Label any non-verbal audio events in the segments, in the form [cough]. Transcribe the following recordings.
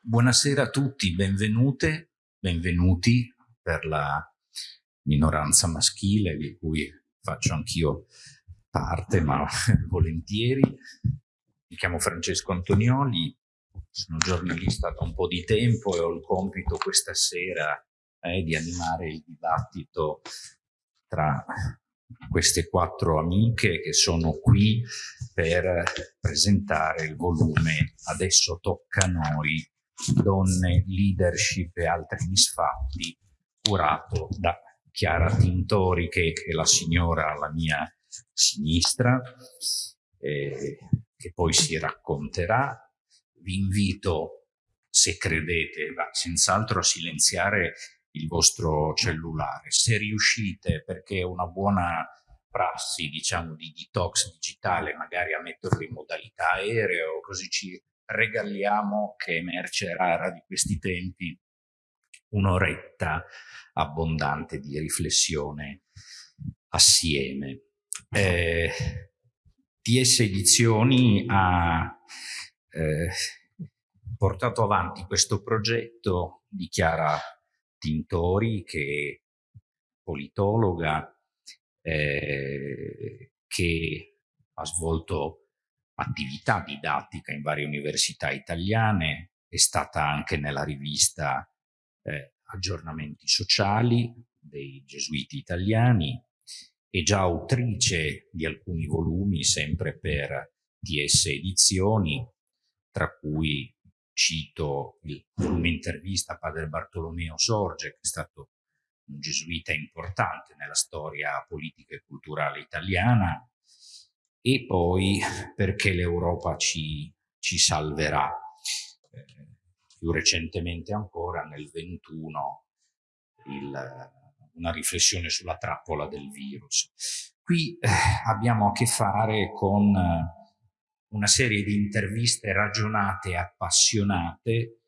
Buonasera a tutti, benvenute, benvenuti per la minoranza maschile di cui faccio anch'io parte, ma [laughs] volentieri. Mi chiamo Francesco Antonioli, sono giornalista da un po' di tempo e ho il compito questa sera eh, di animare il dibattito tra queste quattro amiche che sono qui per presentare il volume Adesso tocca a noi, donne, leadership e altri misfatti, curato da Chiara Tintori, che è la signora alla mia sinistra, eh, che poi si racconterà. Vi invito, se credete, senz'altro a silenziare il vostro cellulare. Se riuscite, perché è una buona prassi, diciamo, di detox digitale, magari a metterlo in modalità aereo, così ci regaliamo che merce rara di questi tempi un'oretta abbondante di riflessione assieme. Eh, TS Edizioni ha eh, portato avanti questo progetto di Chiara Tintori, che è politologa, eh, che ha svolto attività didattica in varie università italiane, è stata anche nella rivista eh, Aggiornamenti Sociali dei Gesuiti Italiani, è già autrice di alcuni volumi sempre per TS Edizioni, tra cui cito il volume intervista a padre Bartolomeo Sorge, che è stato un gesuita importante nella storia politica e culturale italiana, e poi perché l'Europa ci, ci, salverà. Eh, più recentemente ancora, nel 21, il, una riflessione sulla trappola del virus. Qui eh, abbiamo a che fare con una serie di interviste ragionate e appassionate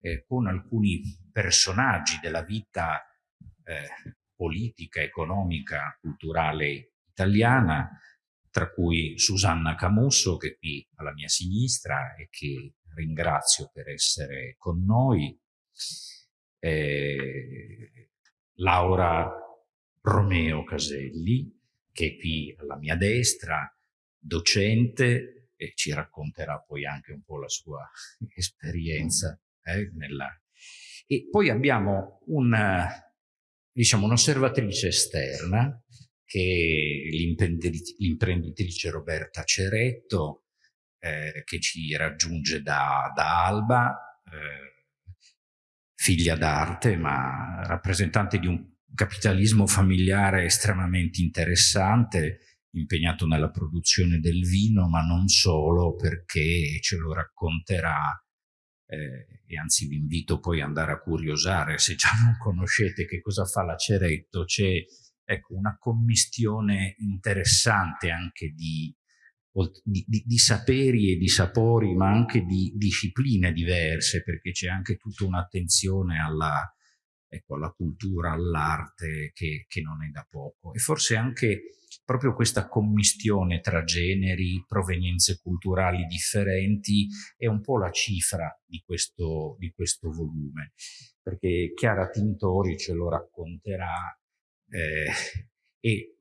eh, con alcuni personaggi della vita eh, politica, economica, culturale italiana, tra cui Susanna Camusso, che è qui alla mia sinistra e che ringrazio per essere con noi, eh, Laura Romeo Caselli, che è qui alla mia destra, docente, e ci racconterà poi anche un po' la sua [laughs] esperienza. Eh, nella... E poi abbiamo una, diciamo, un'osservatrice esterna, che l'imprenditrice Roberta Ceretto, eh, che ci raggiunge da, da Alba, eh, figlia d'arte, ma rappresentante di un capitalismo familiare estremamente interessante, impegnato nella produzione del vino, ma non solo, perché ce lo racconterà eh, e anzi vi invito poi ad andare a curiosare, se già non conoscete che cosa fa la Ceretto, c'è ecco, una commistione interessante anche di, di, di, di, saperi e di sapori, ma anche di discipline diverse, perché c'è anche tutta un'attenzione alla, ecco, alla cultura, all'arte, che, che non è da poco. E forse anche proprio questa commistione tra generi, provenienze culturali differenti è un po' la cifra di questo, di questo volume, perché Chiara Tintori ce lo racconterà eh, [laughs] e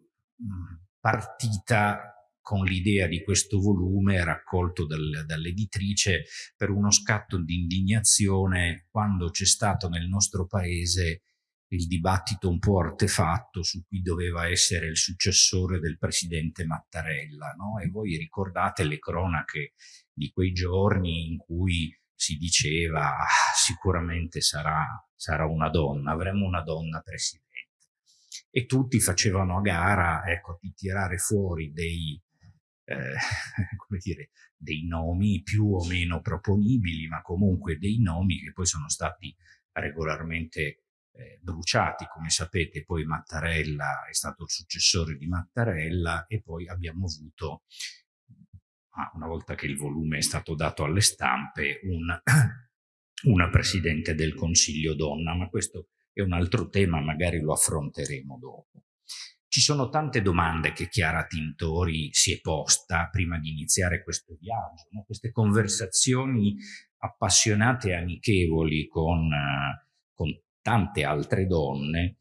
partita con l'idea di questo volume raccolto dal, dall'editrice per uno scatto di indignazione quando c'è stato nel nostro paese il dibattito un po' artefatto su chi doveva essere il successore del presidente Mattarella. No? E voi ricordate le cronache di quei giorni in cui si diceva ah, sicuramente sarà, sarà una donna, avremo una donna presidente. E tutti facevano a gara ecco, di tirare fuori dei, eh, [laughs] come dire, dei nomi più o meno proponibili, ma comunque dei nomi che poi sono stati regolarmente eh, bruciati, come sapete poi Mattarella è stato il successore di Mattarella e poi abbiamo avuto, una volta che il volume è stato dato alle stampe, un, [clears throat] una Presidente del Consiglio donna, ma questo è un altro tema, magari lo affronteremo dopo. ci sono tante domande che Chiara Tintori si è posta prima di iniziare questo viaggio, no? queste conversazioni appassionate e amichevoli con, con tante altre donne,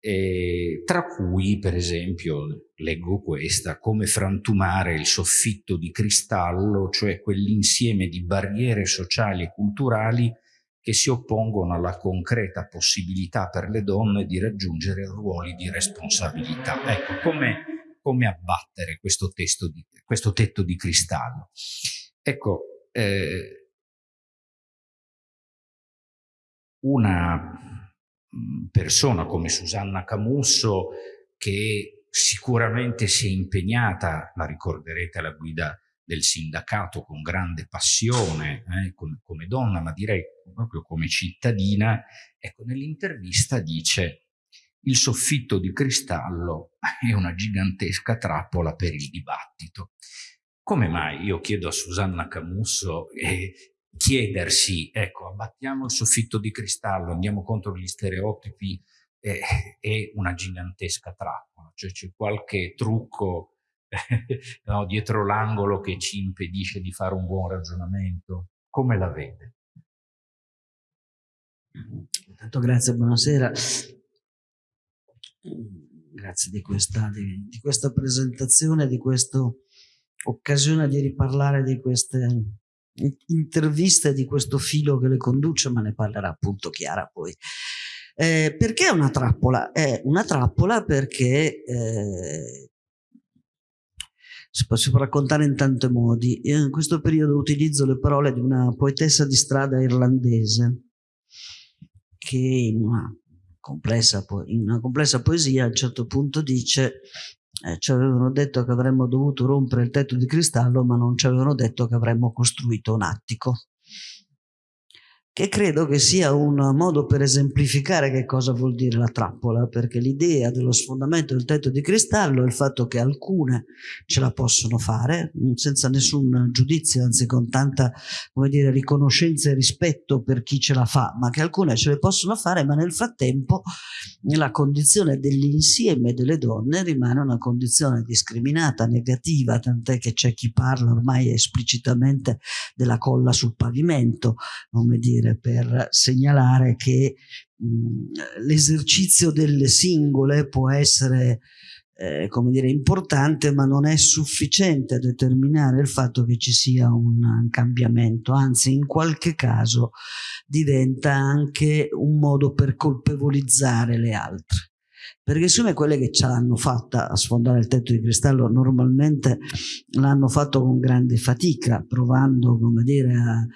eh, tra cui per esempio leggo questa, come frantumare il soffitto di cristallo, cioè quell'insieme di barriere sociali e culturali che si oppongono alla concreta possibilità per le donne di raggiungere ruoli di responsabilità. Ecco, come, come abbattere questo, di, questo, tetto di cristallo? Ecco, eh, una mm, persona come Susanna Camusso che sicuramente si è impegnata, la ricorderete alla guida del sindacato con grande passione, eh, come, come, donna, ma direi proprio come cittadina, ecco, nell'intervista dice il soffitto di cristallo è una gigantesca trappola per il dibattito. Come mai? Io chiedo a Susanna Camusso eh, chiedersi, ecco, abbattiamo il soffitto di cristallo, andiamo contro gli stereotipi, eh, è una gigantesca trappola, cioè c'è qualche trucco [laughs] no, dietro l'angolo che ci impedisce di fare un buon ragionamento? Come la vede? Intanto grazie, buonasera. Grazie di questa, di, di questa presentazione, di questa occasione di riparlare di queste interviste, di questo filo che le conduce, ma ne parlerà appunto Chiara poi. Eh, perché è una trappola? È una trappola perché eh, si può, raccontare in tanti modi. In questo periodo utilizzo le parole di una poetessa di strada irlandese che in una complessa, in una complessa poesia a un certo punto dice eh, ci avevano detto che avremmo dovuto rompere il tetto di cristallo ma non ci avevano detto che avremmo costruito un attico che credo che sia un modo per esemplificare che cosa vuol dire la trappola, perché l'idea dello sfondamento del tetto di cristallo è il fatto che alcune ce la possono fare mm, senza nessun giudizio, anzi con tanta dire, riconoscenza e rispetto per chi ce la fa, ma che alcune ce le possono fare, ma nel frattempo la condizione dell'insieme delle donne rimane una condizione discriminata, negativa, tant'è che c'è chi parla ormai esplicitamente della colla sul pavimento, come dire, dire, per segnalare che l'esercizio delle singole può essere eh, come dire, importante, ma non è sufficiente a determinare il fatto che ci sia un cambiamento, anzi in qualche caso diventa anche un modo per colpevolizzare le altre perché siccome quelle che ce l'hanno fatta a sfondare il tetto di cristallo normalmente l'hanno fatto con grande fatica, provando, come dire, a, a,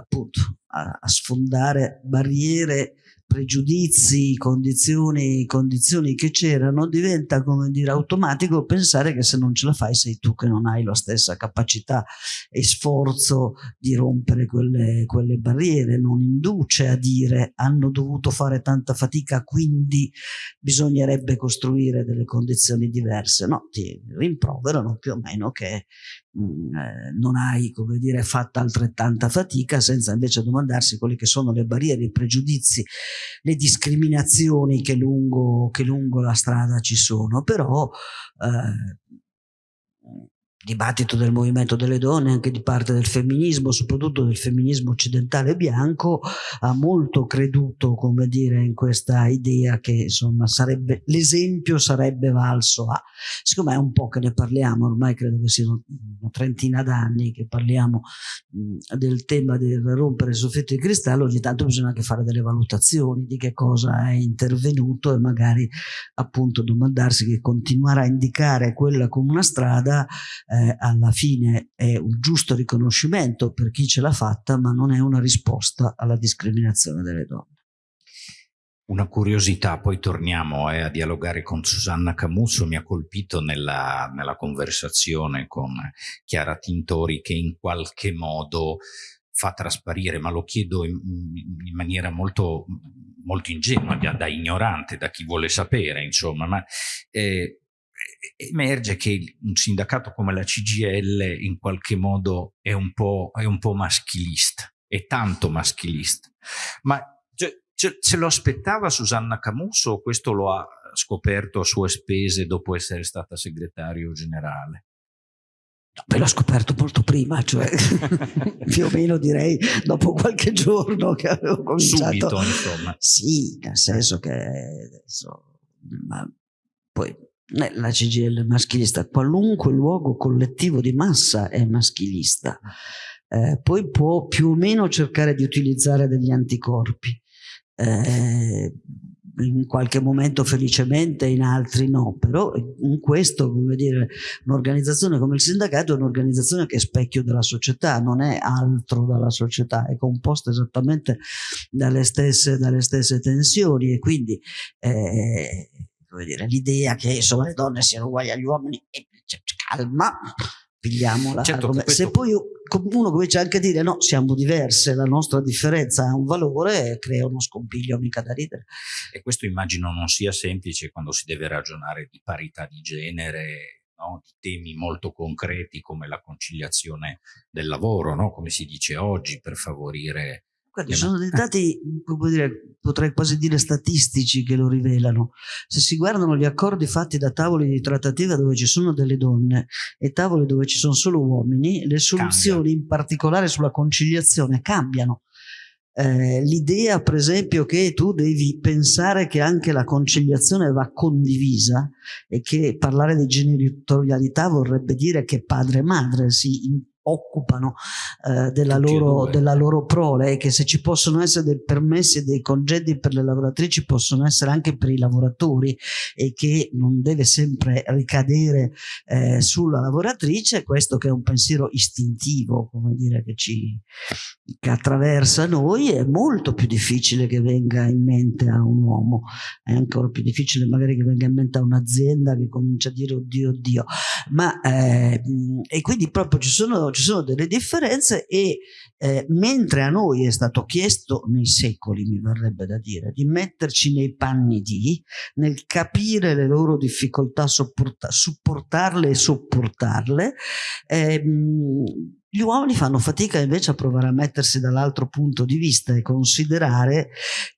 appunto, a, a sfondare barriere pregiudizi, condizioni, condizioni che c'erano, diventa come dire automatico pensare che se non ce la fai sei tu che non hai la stessa capacità e sforzo di rompere quelle, quelle barriere, non induce a dire hanno dovuto fare tanta fatica quindi bisognerebbe costruire delle condizioni diverse, no, ti rimproverano più o meno che non hai, come dire, fatto altrettanta fatica senza invece domandarsi quelle che sono le barriere, i pregiudizi, le discriminazioni che lungo, che lungo la strada ci sono. Però eh, dibattito del movimento delle donne, anche di parte del femminismo, soprattutto del femminismo occidentale bianco, ha molto creduto, come dire, in questa idea che insomma sarebbe, l'esempio sarebbe valso a. Siccome è un po' che ne parliamo, ormai credo che siano una trentina d'anni che parliamo mh, del tema del rompere il soffitto di cristallo, ogni tanto bisogna anche fare delle valutazioni di che cosa è intervenuto e magari appunto domandarsi che continuare a indicare quella come una strada eh, alla fine è un giusto riconoscimento per chi ce l'ha fatta, ma non è una risposta alla discriminazione delle donne. Una curiosità, poi torniamo eh, a dialogare con Susanna Camusso, mi ha colpito nella, nella conversazione con Chiara Tintori che in qualche modo fa trasparire, ma lo chiedo in, in maniera molto, molto ingenua, da, da, ignorante, da chi vuole sapere, insomma, ma eh, emerge che un sindacato come la CGL in qualche modo è un po', è un po maschilista, è tanto maschilista, ma Ce, ce lo aspettava Susanna Camusso o questo lo ha scoperto a sue spese dopo essere stata segretario generale? No, l'ho scoperto molto prima, cioè [laughs] più o meno direi dopo qualche giorno che avevo cominciato. Subito, insomma. Sì, nel senso che adesso, ma poi la CGL è maschilista, qualunque luogo collettivo di massa è maschilista. Eh, poi può più o meno cercare di utilizzare degli anticorpi. Eh, in qualche momento felicemente, in altri no, però in questo, come dire, un'organizzazione come il sindacato è un'organizzazione che è specchio della società, non è altro dalla società, è composta esattamente dalle stesse, dalle stesse tensioni e quindi eh, l'idea che insomma, le donne siano uguali agli uomini, eh, calma, pigliamola. Certo, come, questo... Se poi uno comincia anche a dire no, siamo diverse, la nostra differenza ha un valore, crea uno scompiglio mica da ridere. E questo immagino non sia semplice quando si deve ragionare di parità di genere, no? di temi molto concreti come la conciliazione del lavoro, no? come si dice oggi, per favorire Guardi, sono dei dati, dire, potrei quasi dire statistici che lo rivelano. Se si guardano gli accordi fatti da tavoli di trattativa dove ci sono delle donne e tavoli dove ci sono solo uomini, le soluzioni Cambia. in particolare sulla conciliazione cambiano. Eh, l'idea per esempio che tu devi pensare che anche la conciliazione va condivisa e che parlare di genitorialità vorrebbe dire che padre e madre si occupano eh, della, loro, della, loro, prole e che se ci possono essere dei permessi e dei congedi per le lavoratrici possono essere anche per i lavoratori e che non deve sempre ricadere eh, sulla lavoratrice. Questo che è un pensiero istintivo come dire che ci che attraversa noi è molto più difficile che venga in mente a un uomo. È ancora più difficile magari che venga in mente a un'azienda che comincia a dire oddio oddio ma eh, e quindi proprio ci sono ci sono delle differenze e eh, mentre a noi è stato chiesto nei secoli, mi verrebbe da dire, di metterci nei panni di, nel capire le loro difficoltà, supportarle e sopportarle, ehm, gli uomini fanno fatica invece a provare a mettersi dall'altro punto di vista e considerare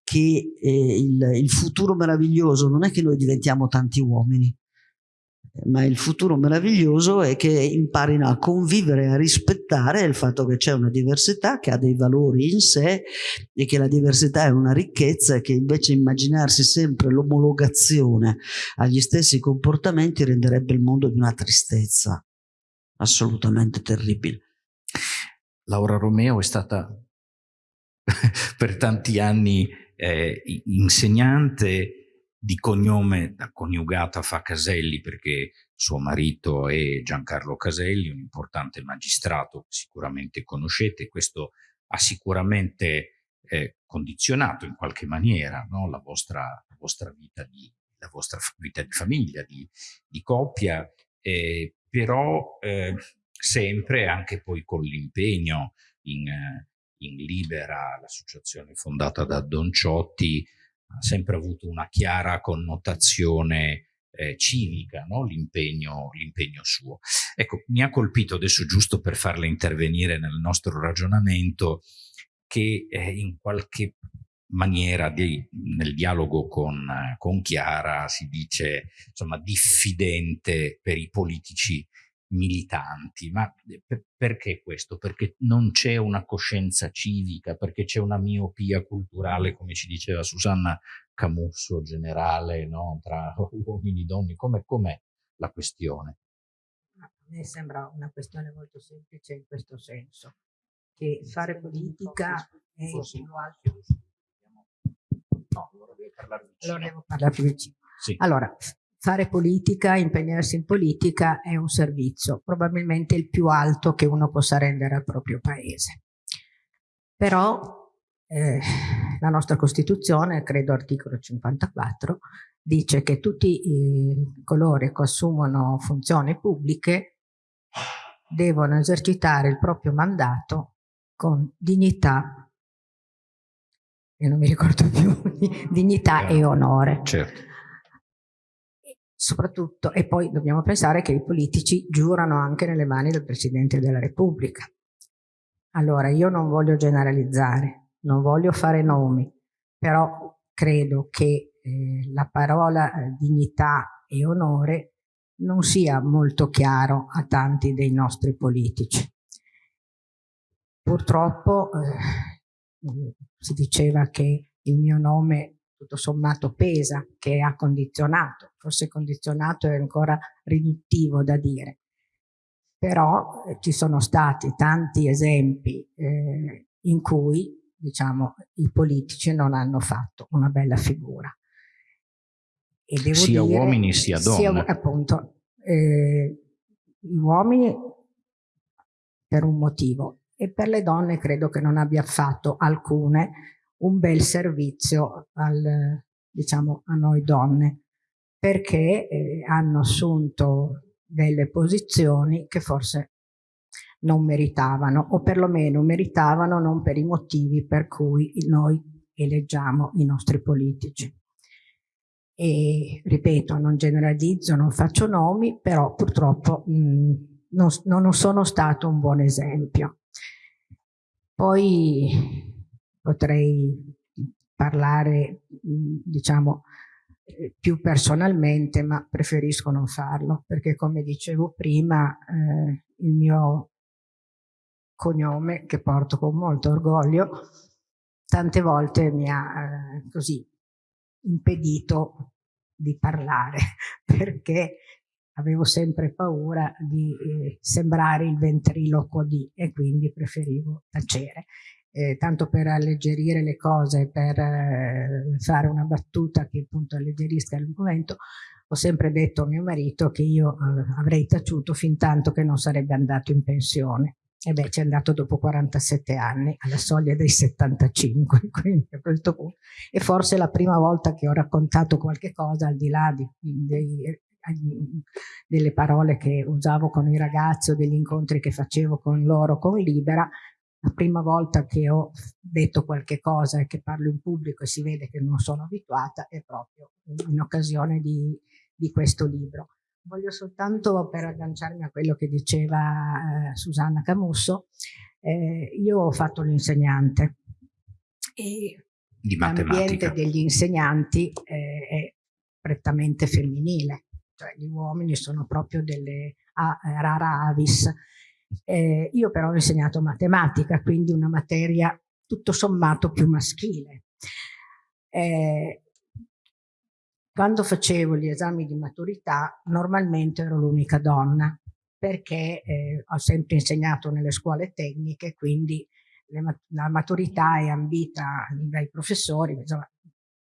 che eh, il, il futuro meraviglioso non è che noi diventiamo tanti uomini, ma il futuro meraviglioso è che imparino a convivere, a rispettare il fatto che c'è una diversità, che ha dei valori in sé e che la diversità è una ricchezza che invece immaginarsi sempre l'omologazione agli stessi comportamenti renderebbe il mondo di una tristezza assolutamente terribile. Laura Romeo è stata [laughs] per tanti anni eh, insegnante di cognome da coniugata fa Caselli perché suo marito è Giancarlo Caselli, un importante magistrato che sicuramente conoscete, questo ha sicuramente eh, condizionato in qualche maniera no? la, vostra, la, vostra, vita di, la vostra vita di famiglia, di, di coppia, eh, però eh, sempre anche poi con l'impegno in, in Libera, l'associazione fondata da Don Ciotti, ha sempre avuto una chiara connotazione eh, civica, no? l'impegno, suo. Ecco, mi ha colpito adesso giusto per farle intervenire nel nostro ragionamento che eh, in qualche maniera di, nel dialogo con, con Chiara si dice insomma diffidente per i politici militanti, ma perché questo? Perché non c'è una coscienza civica, perché c'è una miopia culturale, come ci diceva Susanna Camusso, generale, no? tra uomini e donne, com'è, com'è la questione? A me sembra una questione molto semplice in questo senso, che fare politica è il più alto... No, allora devo parlare vicino. Allora devo parlare vicino. Sì. Allora, fare politica, impegnarsi in politica è un servizio, probabilmente il più alto che uno possa rendere al proprio paese. Però eh, la nostra Costituzione, credo articolo 54, dice che tutti i coloro che assumono funzioni pubbliche devono esercitare il proprio mandato con dignità, e non mi ricordo più, [laughs] dignità e onore. Certo soprattutto, e poi dobbiamo pensare che i politici giurano anche nelle mani del Presidente della Repubblica. Allora, io non voglio generalizzare, non voglio fare nomi, però credo che eh, la parola eh, dignità e onore non sia molto chiaro a tanti dei nostri politici. Purtroppo eh, si diceva che il mio nome tutto sommato pesa, che ha condizionato, forse condizionato è ancora riduttivo da dire, però eh, ci sono stati tanti esempi eh, in cui diciamo, i politici non hanno fatto una bella figura. E devo sia dire, uomini sia donne. Sia, appunto, eh, gli uomini per un motivo e per le donne credo che non abbia fatto alcune un bel servizio al, diciamo, a noi donne perché eh, hanno assunto delle posizioni che forse non meritavano o perlomeno meritavano non per i motivi per cui noi eleggiamo i nostri politici. E ripeto, non generalizzo, non faccio nomi, però purtroppo mh, non, non sono stato un buon esempio. Poi potrei parlare, diciamo, eh, più personalmente, ma preferisco non farlo, perché come dicevo prima, eh, il mio cognome, che porto con molto orgoglio, tante volte mi ha eh, così impedito di parlare, [laughs] perché avevo sempre paura di eh, sembrare il ventriloquo di e quindi preferivo tacere eh, tanto per alleggerire le cose, per eh, fare una battuta che appunto alleggerisca l'argomento, ho sempre detto a mio marito che io eh, avrei taciuto fin tanto che non sarebbe andato in pensione. E beh, ci è andato dopo 47 anni, alla soglia dei 75, [laughs] quindi a questo punto. E forse la prima volta che ho raccontato qualche cosa, al di là di, di, delle parole che usavo con i ragazzi o degli incontri che facevo con loro con Libera, la prima volta che ho detto qualche cosa e che parlo in pubblico e si vede che non sono abituata è proprio in occasione di, di questo libro. Voglio soltanto per agganciarmi a quello che diceva eh, Susanna Camusso, eh, io ho fatto l'insegnante e l'ambiente degli insegnanti eh, è prettamente femminile, cioè gli uomini sono proprio delle a, rara avis eh, io però ho insegnato matematica, quindi una materia tutto sommato più maschile. Eh, quando facevo gli esami di maturità normalmente ero l'unica donna perché eh, ho sempre insegnato nelle scuole tecniche, quindi le, la maturità è ambita dai professori, insomma,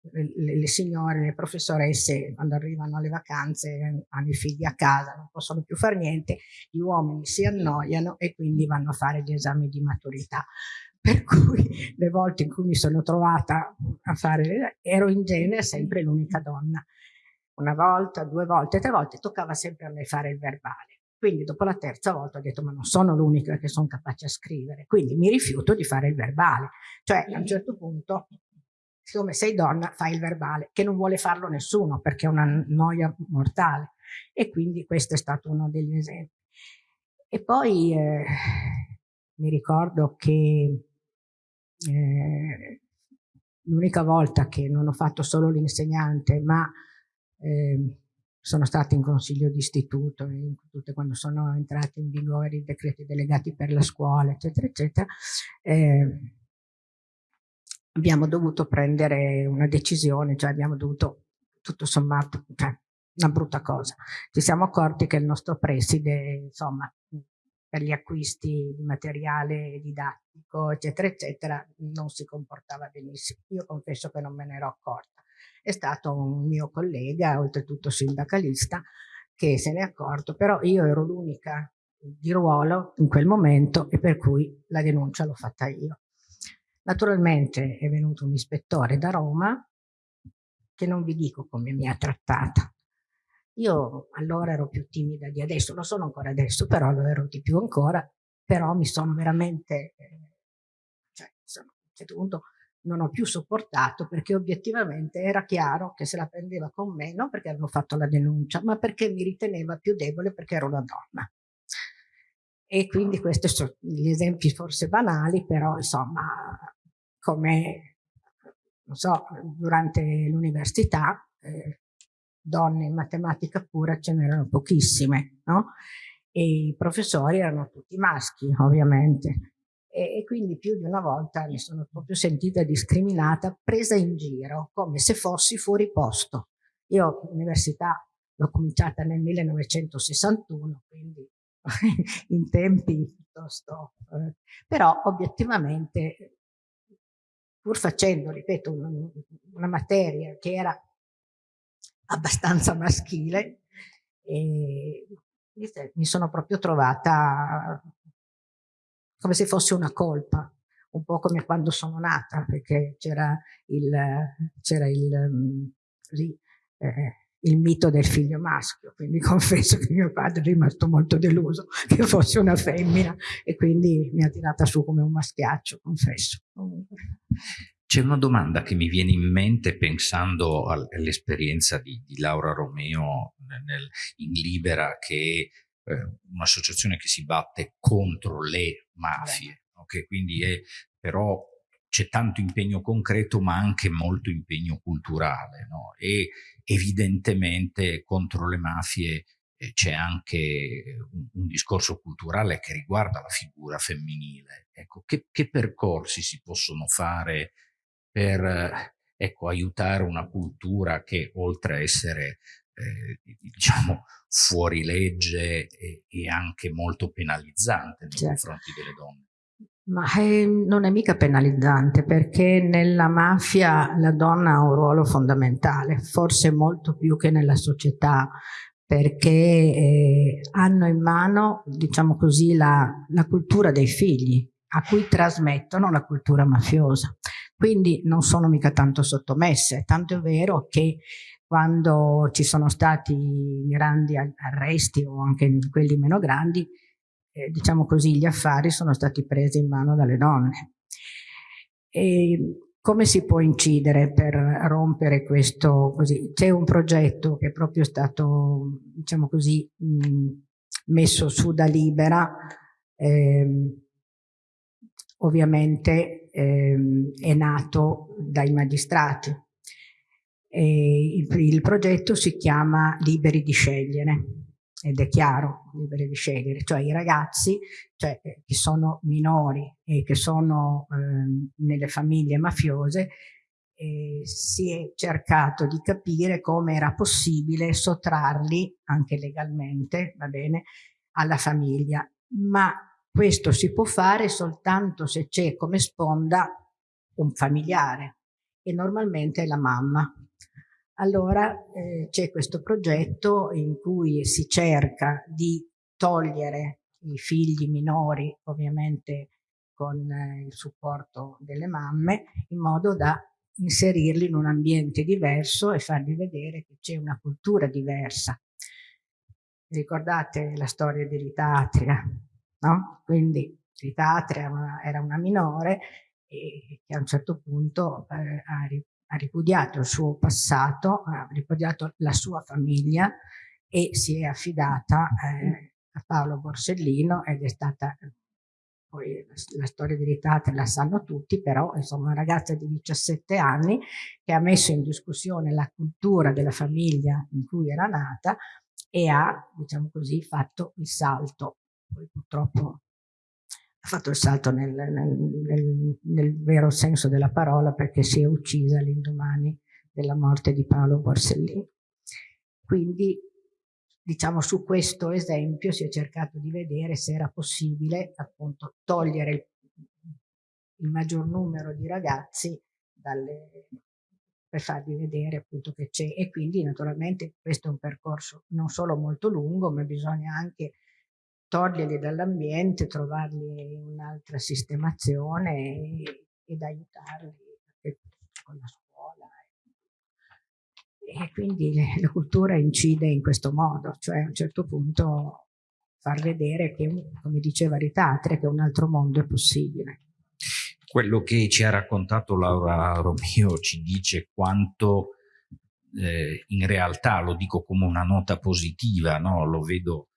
le, le, signore, le professoresse quando arrivano alle vacanze hanno i figli a casa, non possono più fare niente, gli uomini si annoiano e quindi vanno a fare gli esami di maturità. Per cui le volte in cui mi sono trovata a fare, ero in genere sempre l'unica donna. Una volta, due volte, tre volte toccava sempre a me fare il verbale. Quindi dopo la terza volta ho detto ma non sono l'unica che sono capace a scrivere, quindi mi rifiuto di fare il verbale. Cioè a un certo punto siccome sei donna fai il verbale, che non vuole farlo nessuno perché è una noia mortale. E quindi questo è stato uno degli esempi. E poi eh, mi ricordo che eh, l'unica volta che non ho fatto solo l'insegnante, ma eh, sono stata in consiglio di istituto, in tutte quando sono entrati in vigore i decreti delegati per la scuola, eccetera, eccetera, eh, abbiamo dovuto prendere una decisione, cioè abbiamo dovuto, tutto sommato, cioè una brutta cosa. Ci siamo accorti che il nostro preside, insomma, per gli acquisti di materiale didattico, eccetera, eccetera, non si comportava benissimo. Io confesso che non me ne ero accorta. È stato un mio collega, oltretutto sindacalista, che se ne è accorto, però io ero l'unica di ruolo in quel momento e per cui la denuncia l'ho fatta io. Naturalmente è venuto un ispettore da Roma che non vi dico come mi ha trattata. Io allora ero più timida di adesso, lo sono ancora adesso, però lo ero di più ancora, però mi sono veramente, eh, cioè, insomma, a un certo punto non ho più sopportato perché obiettivamente era chiaro che se la prendeva con me non perché avevo fatto la denuncia, ma perché mi riteneva più debole perché ero una donna. E quindi questi sono gli esempi forse banali, però insomma, come non so, durante l'università, eh, donne in matematica pura ce n'erano pochissime, no? E i professori erano tutti maschi, ovviamente. E, e, quindi più di una volta mi sono proprio sentita discriminata, presa in giro, come se fossi fuori posto. Io l'università l'ho cominciata nel 1961, quindi [laughs] in tempi piuttosto... Eh, però obiettivamente, pur facendo, ripeto, una, una materia che era abbastanza maschile, e mi sono proprio trovata come se fosse una colpa, un po' come quando sono nata, perché c'era il, c'era il, mm, eh, il mito del figlio maschio, quindi [laughs] confesso che mio padre è rimasto molto deluso che fosse una femmina e quindi mi ha tirata su come un maschiaccio, confesso. C'è una domanda che mi viene in mente pensando all'esperienza di, di, Laura Romeo nel, in Libera, che è eh, un'associazione che si batte contro le mafie, okay? quindi è però c'è tanto impegno concreto ma anche molto impegno culturale no? e evidentemente contro le mafie eh, c'è anche un, un, discorso culturale che riguarda la figura femminile. Ecco, che, che percorsi si possono fare per ecco, aiutare una cultura che oltre a essere eh, diciamo fuori legge e, e, anche molto penalizzante nei certo. confronti delle donne? Ma eh, non è mica penalizzante perché nella mafia la donna ha un ruolo fondamentale, forse molto più che nella società, perché eh, hanno in mano, diciamo così, la, la cultura dei figli, a cui trasmettono la cultura mafiosa. Quindi non sono mica tanto sottomesse, tanto è vero che quando ci sono stati grandi arresti o anche quelli meno grandi, eh, diciamo così, gli affari sono stati presi in mano dalle donne. E come si può incidere per rompere questo così? C'è un progetto che è proprio stato, diciamo così, mh, messo su da Libera, ehm, ovviamente ehm, è nato dai magistrati. Il, il progetto si chiama Liberi di scegliere ed è chiaro, liberi di scegliere, cioè i ragazzi cioè, eh, che sono minori e che sono eh, nelle famiglie mafiose, eh, si è cercato di capire come era possibile sottrarli, anche legalmente, va bene, alla famiglia. Ma questo si può fare soltanto se c'è come sponda un familiare e normalmente è la mamma allora eh, c'è questo progetto in cui si cerca di togliere i figli minori, ovviamente con eh, il supporto delle mamme, in modo da inserirli in un ambiente diverso e fargli vedere che c'è una cultura diversa. Ricordate la storia di Rita Atria, no? Quindi Rita Atria era una minore e che a un certo punto eh, ha ha ripudiato il suo passato, ha ripudiato la sua famiglia e si è affidata eh, a Paolo Borsellino ed è stata, poi la storia di Ritate la sanno tutti, però insomma una ragazza di 17 anni che ha messo in discussione la cultura della famiglia in cui era nata e ha, diciamo così, fatto il salto. Poi purtroppo ha fatto il salto nel, nel, nel, nel, vero senso della parola perché si è uccisa l'indomani della morte di Paolo Borsellino. Quindi, diciamo, su questo esempio si è cercato di vedere se era possibile appunto togliere il, il maggior numero di ragazzi dalle, per farvi vedere appunto che c'è e quindi naturalmente questo è un percorso non solo molto lungo ma bisogna anche toglierli dall'ambiente, trovargli un'altra sistemazione ed aiutarli con la scuola. E quindi la cultura incide in questo modo, cioè a un certo punto far vedere che, come diceva Ritatre, che un altro mondo è possibile. Quello che ci ha raccontato Laura Romeo ci dice quanto eh, in realtà, lo dico come una nota positiva, no? lo vedo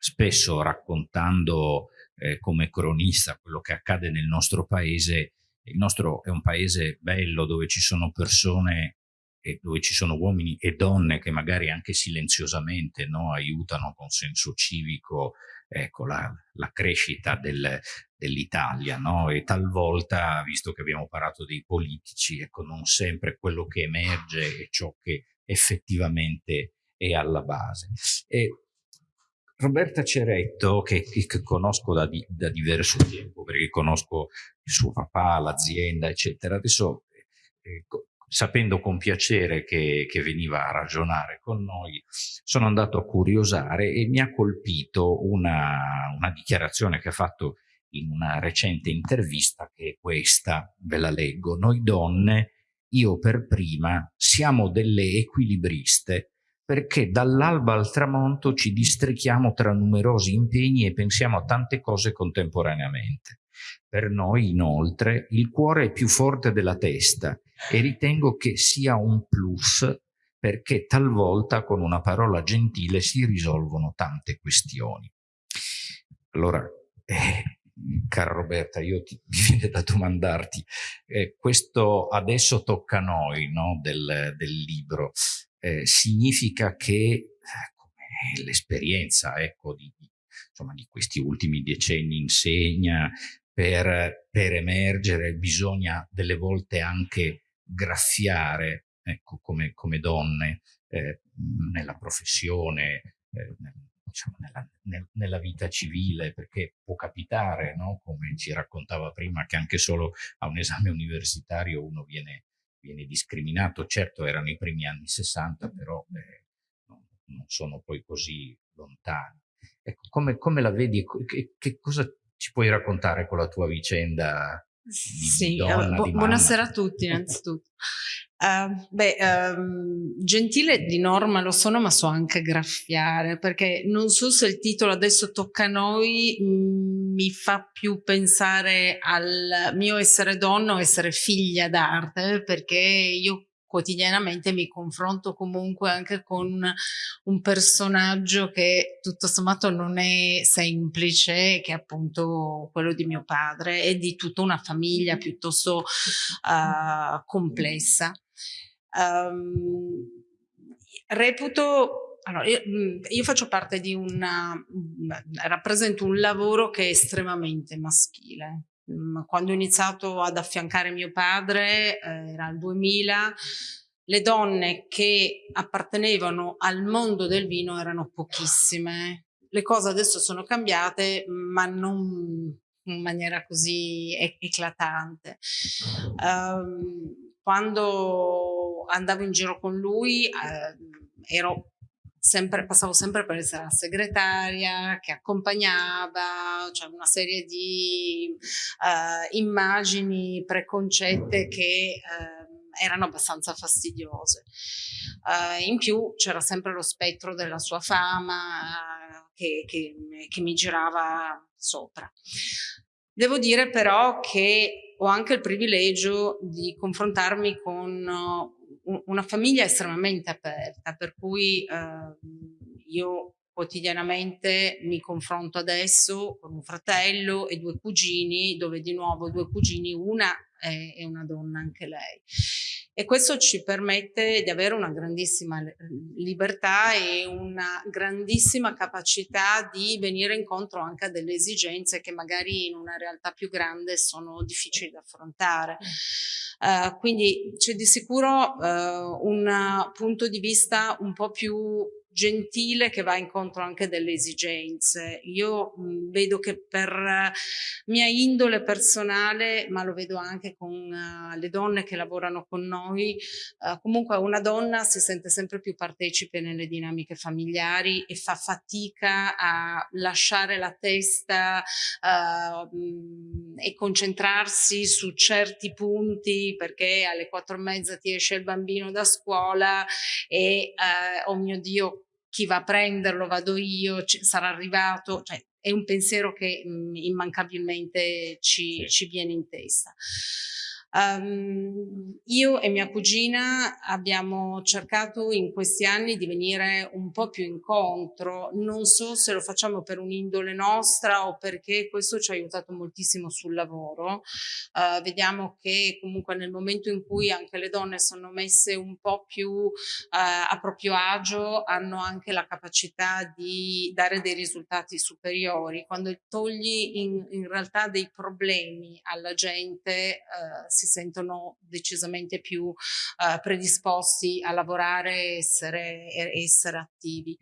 spesso raccontando eh, come cronista quello che accade nel nostro paese, il nostro è un paese bello dove ci sono persone e dove ci sono uomini e donne che magari anche silenziosamente no, aiutano con senso civico ecco, la, la crescita del, dell'Italia no? e talvolta, visto che abbiamo parlato dei politici, ecco, non sempre quello che emerge è ciò che effettivamente è alla base. E Roberta Ceretto, che, che conosco da, di, da, diverso tempo, perché conosco il suo papà, l'azienda, eccetera, adesso eh, sapendo con piacere che, che, veniva a ragionare con noi, sono andato a curiosare e mi ha colpito una, una dichiarazione che ha fatto in una recente intervista che è questa, ve la leggo. Noi donne, io per prima, siamo delle equilibriste perché dall'alba al tramonto ci districhiamo tra numerosi impegni e pensiamo a tante cose contemporaneamente. Per noi, inoltre, il cuore è più forte della testa e ritengo che sia un plus perché talvolta con una parola gentile si risolvono tante questioni. Allora, eh, cara Roberta, io ti, [laughs] mi viene da domandarti, eh, questo adesso tocca a noi no, del, del, libro, eh, significa che eh, l'esperienza ecco, di, insomma, di questi ultimi decenni insegna per, per emergere bisogna delle volte anche graffiare, ecco, come, come donne, eh, nella professione, eh, diciamo, nella, nel, nella, vita civile, perché può capitare, no? come ci raccontava prima, che anche solo a un esame universitario uno viene, viene discriminato. Certo erano i primi anni 60, però eh, non, non sono poi così lontani. Ecco, come, come la vedi? Che, che cosa ci puoi raccontare con la tua vicenda sì, di donna, bu- buonasera a tutti [laughs] innanzitutto. Uh, beh, um, gentile di norma lo sono, ma so anche graffiare, perché non so se il titolo adesso tocca a noi mh, mi fa più pensare al mio essere donna o essere figlia d'arte, perché io quotidianamente mi confronto comunque anche con un personaggio che tutto sommato non è semplice, che è appunto quello di mio padre e di tutta una famiglia piuttosto uh, complessa. Um, reputo allora, io, io, faccio parte di una, rappresento un lavoro che è estremamente maschile, Mm, quando ho iniziato ad affiancare mio padre, eh, era il 2000, le donne che appartenevano al mondo del vino erano pochissime. Le cose adesso sono cambiate, ma non in maniera così eclatante. Um, quando andavo in giro con lui eh, ero sempre, passavo sempre per essere la segretaria che accompagnava, cioè una serie di uh, immagini preconcette che uh, erano abbastanza fastidiose. Uh, in più c'era sempre lo spettro della sua fama che, che, che mi girava sopra. Devo dire però che ho anche il privilegio di confrontarmi con una famiglia estremamente aperta, per cui eh, io quotidianamente mi confronto adesso con un fratello e due cugini, dove di nuovo due cugini, una è, è una donna anche lei. E questo ci permette di avere una grandissima libertà e una grandissima capacità di venire incontro anche a delle esigenze che magari in una realtà più grande sono difficili da affrontare. Uh, quindi c'è di sicuro uh, un punto di vista un po' più gentile che va incontro anche delle esigenze. Io mh, vedo che per uh, mia indole personale, ma lo vedo anche con uh, le donne che lavorano con noi, uh, comunque una donna si sente sempre più partecipe nelle dinamiche familiari e fa fatica a lasciare la testa mh, e concentrarsi su certi punti perché alle quattro e mezza ti esce il bambino da scuola e oh mio Dio chi va a prenderlo, vado io, sarà arrivato, cioè è un pensiero che mh, immancabilmente ci, sì. ci, viene in testa. Um, io e mia cugina abbiamo cercato in questi anni di venire un po' più incontro, non so se lo facciamo per un'indole nostra o perché questo ci ha aiutato moltissimo sul lavoro. Uh, vediamo che comunque nel momento in cui anche le donne sono messe un po' più uh, a proprio agio hanno anche la capacità di dare dei risultati superiori. Quando togli in, in realtà dei problemi alla gente uh, si sentono decisamente più uh, predisposti a lavorare e essere, essere attivi.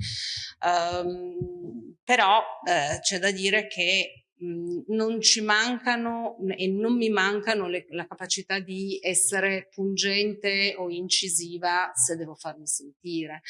Um, però uh, c'è da dire che non ci mancano e non mi mancano le, la capacità di essere pungente o incisiva se devo farmi sentire.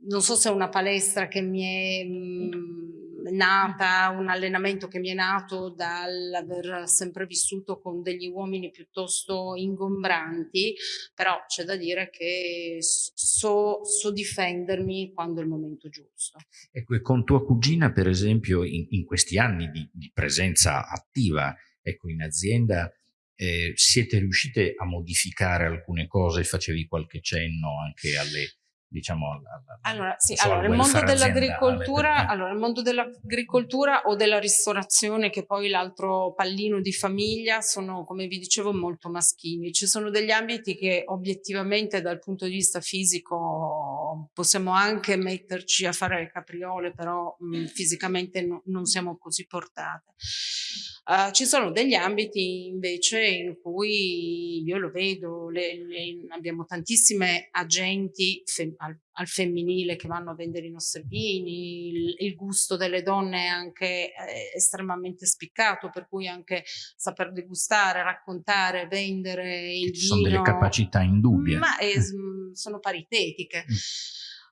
Non so se è una palestra che mi è mh, nata, un allenamento che mi è nato dall'aver sempre vissuto con degli uomini piuttosto ingombranti, però c'è da dire che so, so, difendermi quando è il momento giusto. Ecco, e con tua cugina, per esempio, in, in questi anni di, di, presenza attiva ecco, in azienda, eh, siete riuscite a modificare alcune cose? Facevi qualche cenno anche alle diciamo allora sì allora il mondo dell'agricoltura allora il mondo dell'agricoltura o della ristorazione che poi l'altro pallino di famiglia sono come vi dicevo molto maschili. Ci sono degli ambiti che obiettivamente dal punto di vista fisico possiamo anche metterci a fare le capriole però mh, fisicamente no, non siamo così portate. Uh, ci sono degli ambiti invece in cui io lo vedo, le, le, abbiamo tantissime agenti al, al, femminile che vanno a vendere i nostri vini, il, il gusto delle donne è anche eh, estremamente spiccato, per cui anche saper degustare, raccontare, vendere il ci. Sono delle capacità indubbie. Ma è, sono paritetiche. Mm.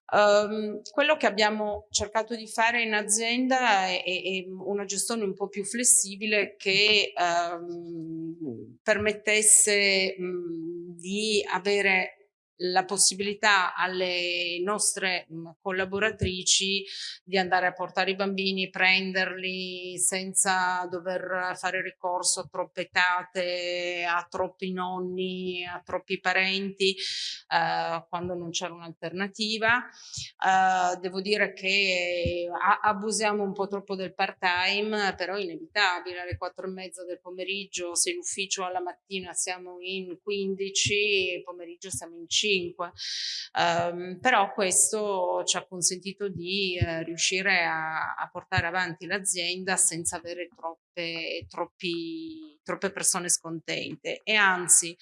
Um, quello che abbiamo cercato di fare in azienda è, è, una gestione un po' più flessibile che um, permettesse um, di avere la possibilità alle nostre collaboratrici di andare a portare i bambini, prenderli senza dover fare ricorso a troppe tate, a troppi nonni, a troppi parenti, eh, quando non c'era un'alternativa. Eh, devo dire che abusiamo un po' troppo del part-time, però è inevitabile, alle quattro e mezza del pomeriggio, se in ufficio alla mattina siamo in 15, pomeriggio siamo in 5 5. Um, però questo ci ha consentito di eh, riuscire a, a, portare avanti l'azienda senza avere troppe, troppi, troppe persone scontente e anzi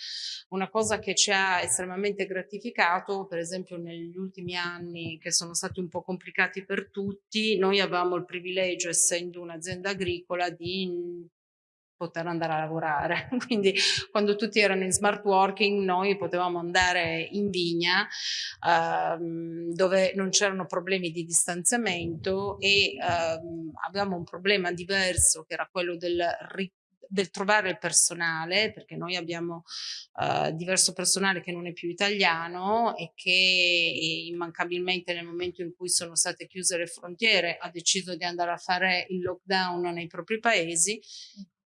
una cosa che ci ha estremamente gratificato per esempio negli ultimi anni che sono stati un po' complicati per tutti noi avevamo il privilegio essendo un'azienda agricola di poter andare a lavorare. [laughs] Quindi quando tutti erano in smart working noi potevamo andare in vigna ehm, dove non c'erano problemi di distanziamento e ehm, avevamo un problema diverso che era quello del del trovare il personale, perché noi abbiamo uh, diverso personale che non è più italiano e che immancabilmente nel momento in cui sono state chiuse le frontiere ha deciso di andare a fare il lockdown nei propri paesi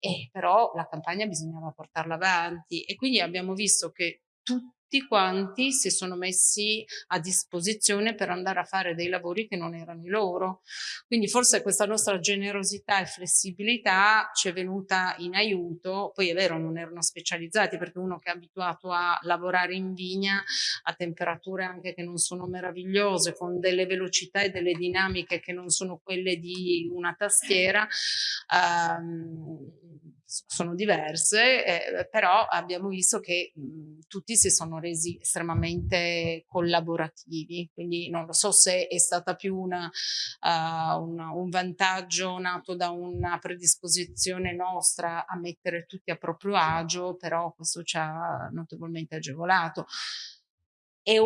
e però la campagna bisognava portarla avanti e quindi abbiamo visto che tutti quanti si sono messi a disposizione per andare a fare dei lavori che non erano i loro. Quindi forse questa nostra generosità e flessibilità ci è venuta in aiuto, poi è vero non erano specializzati perché uno che è abituato a lavorare in vigna a temperature anche che non sono meravigliose, con delle velocità e delle dinamiche che non sono quelle di una tastiera, ehm, sono diverse, eh, però abbiamo visto che mh, tutti si sono resi estremamente collaborativi, quindi non lo so se è stata più una, uh, una, un vantaggio nato da una predisposizione nostra a mettere tutti a proprio agio, però questo ci ha notevolmente agevolato. E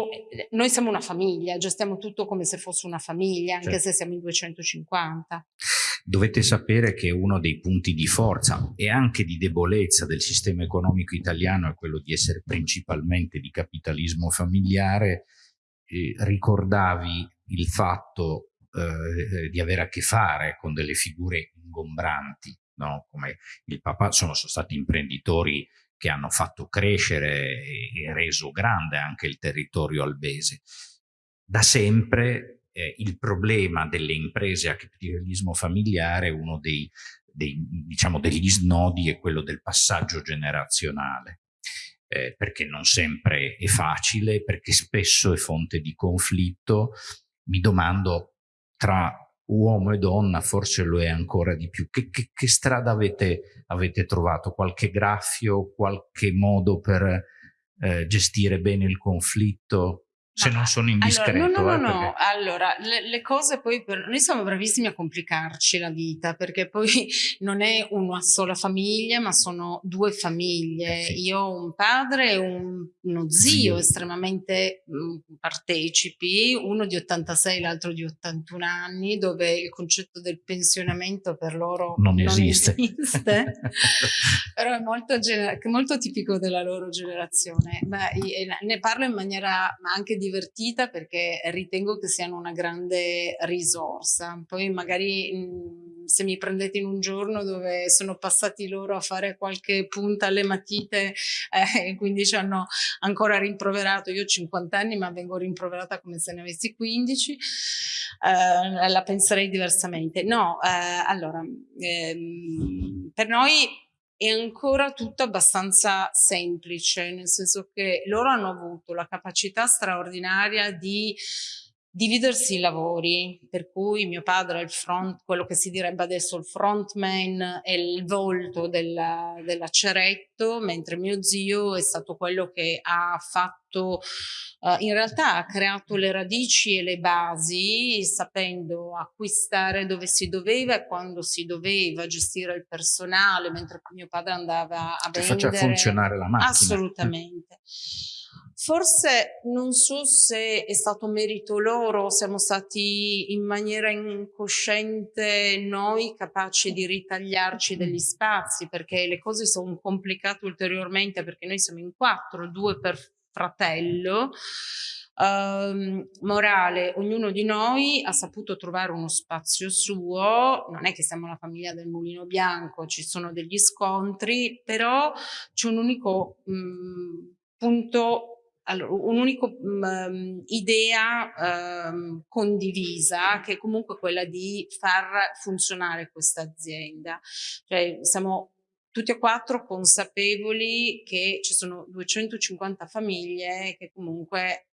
noi siamo una famiglia, gestiamo tutto come se fosse una famiglia, anche certo. se siamo in 250 dovete sapere che uno dei punti di forza e anche di debolezza del sistema economico italiano è quello di essere principalmente di capitalismo familiare. Eh, ricordavi il fatto eh, di avere a che fare con delle figure ingombranti, no? come il papà, sono, sono stati imprenditori che hanno fatto crescere e, reso grande anche il territorio albese. Da sempre eh, il problema delle imprese a capitalismo familiare, uno dei, dei, diciamo, degli snodi è quello del passaggio generazionale. Eh, perché non sempre è facile, perché spesso è fonte di conflitto. Mi domando, tra uomo e donna forse lo è ancora di più. Che, che, che strada avete, avete, trovato? Qualche graffio, qualche modo per eh, gestire bene il conflitto? Se non sono indiscreto. Allora, no, no, eh, no, perché... Allora, le, le, cose poi, per... noi siamo bravissimi a complicarci la vita, perché poi [laughs] non è una sola famiglia, ma sono due famiglie. Eh sì. Io ho un padre e un, uno zio, zio. estremamente mh, mm, partecipi, uno di 86, l'altro di 81 anni, dove il concetto del pensionamento per loro non, non esiste. esiste. [laughs] Però è molto, molto, tipico della loro generazione. Beh, ne parlo in maniera anche divertita perché ritengo che siano una grande risorsa. Poi magari mh, se mi prendete in un giorno dove sono passati loro a fare qualche punta alle matite [laughs] eh, e quindi ci hanno ancora rimproverato, io ho 50 anni ma vengo rimproverata come se ne avessi 15, eh, la penserei diversamente. No, eh, allora, ehm, per noi è ancora tutto abbastanza semplice, nel senso che loro hanno avuto la capacità straordinaria di dividersi i lavori, per cui mio padre è il front, quello che si direbbe adesso il frontman, è il volto della, della Ceretto, mentre mio zio è stato quello che ha fatto, uh, in realtà ha creato le radici e le basi, sapendo acquistare dove si doveva e quando si doveva, gestire il personale, mentre mio padre andava a vendere. Faccia funzionare la macchina. Assolutamente. Forse non so se è stato merito loro, siamo stati in maniera incosciente noi capaci di ritagliarci degli spazi perché le cose sono complicate ulteriormente perché noi siamo in quattro, due per fratello. Um, morale, ognuno di noi ha saputo trovare uno spazio suo, non è che siamo la famiglia del mulino bianco, ci sono degli scontri, però c'è un unico um, punto allora, un'unica um, idea um, condivisa che è comunque quella di far funzionare questa azienda. Cioè, siamo tutti e quattro consapevoli che ci sono 250 famiglie che comunque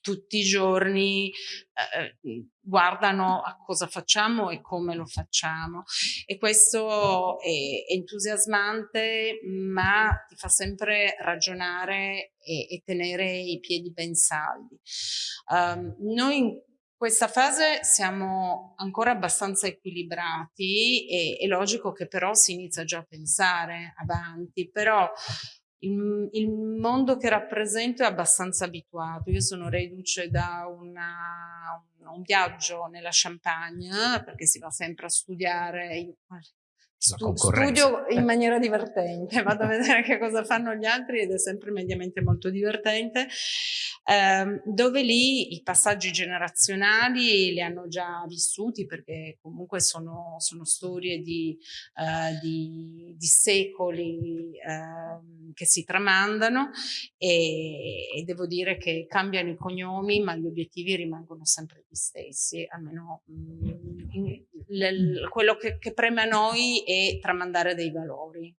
tutti i giorni eh, eh guardano a cosa facciamo e come lo facciamo e questo è entusiasmante ma ti fa sempre ragionare e, e tenere i piedi ben saldi. Um, noi in questa fase siamo ancora abbastanza equilibrati e è logico che però si inizia già a pensare avanti, però il, il, mondo che rappresento è abbastanza abituato. Io sono reduce da una, un, un, viaggio nella Champagne perché si va sempre a studiare. Stu, studio in maniera divertente, [laughs] vado a vedere che cosa fanno gli altri ed è sempre mediamente molto divertente. Ehm, dove lì i passaggi generazionali li hanno già vissuti perché comunque sono, sono storie di, eh, di, di secoli eh, che si tramandano e, e, devo dire che cambiano i cognomi ma gli obiettivi rimangono sempre gli stessi, almeno mh, mm, in, le, quello che, che preme a noi è tramandare dei valori.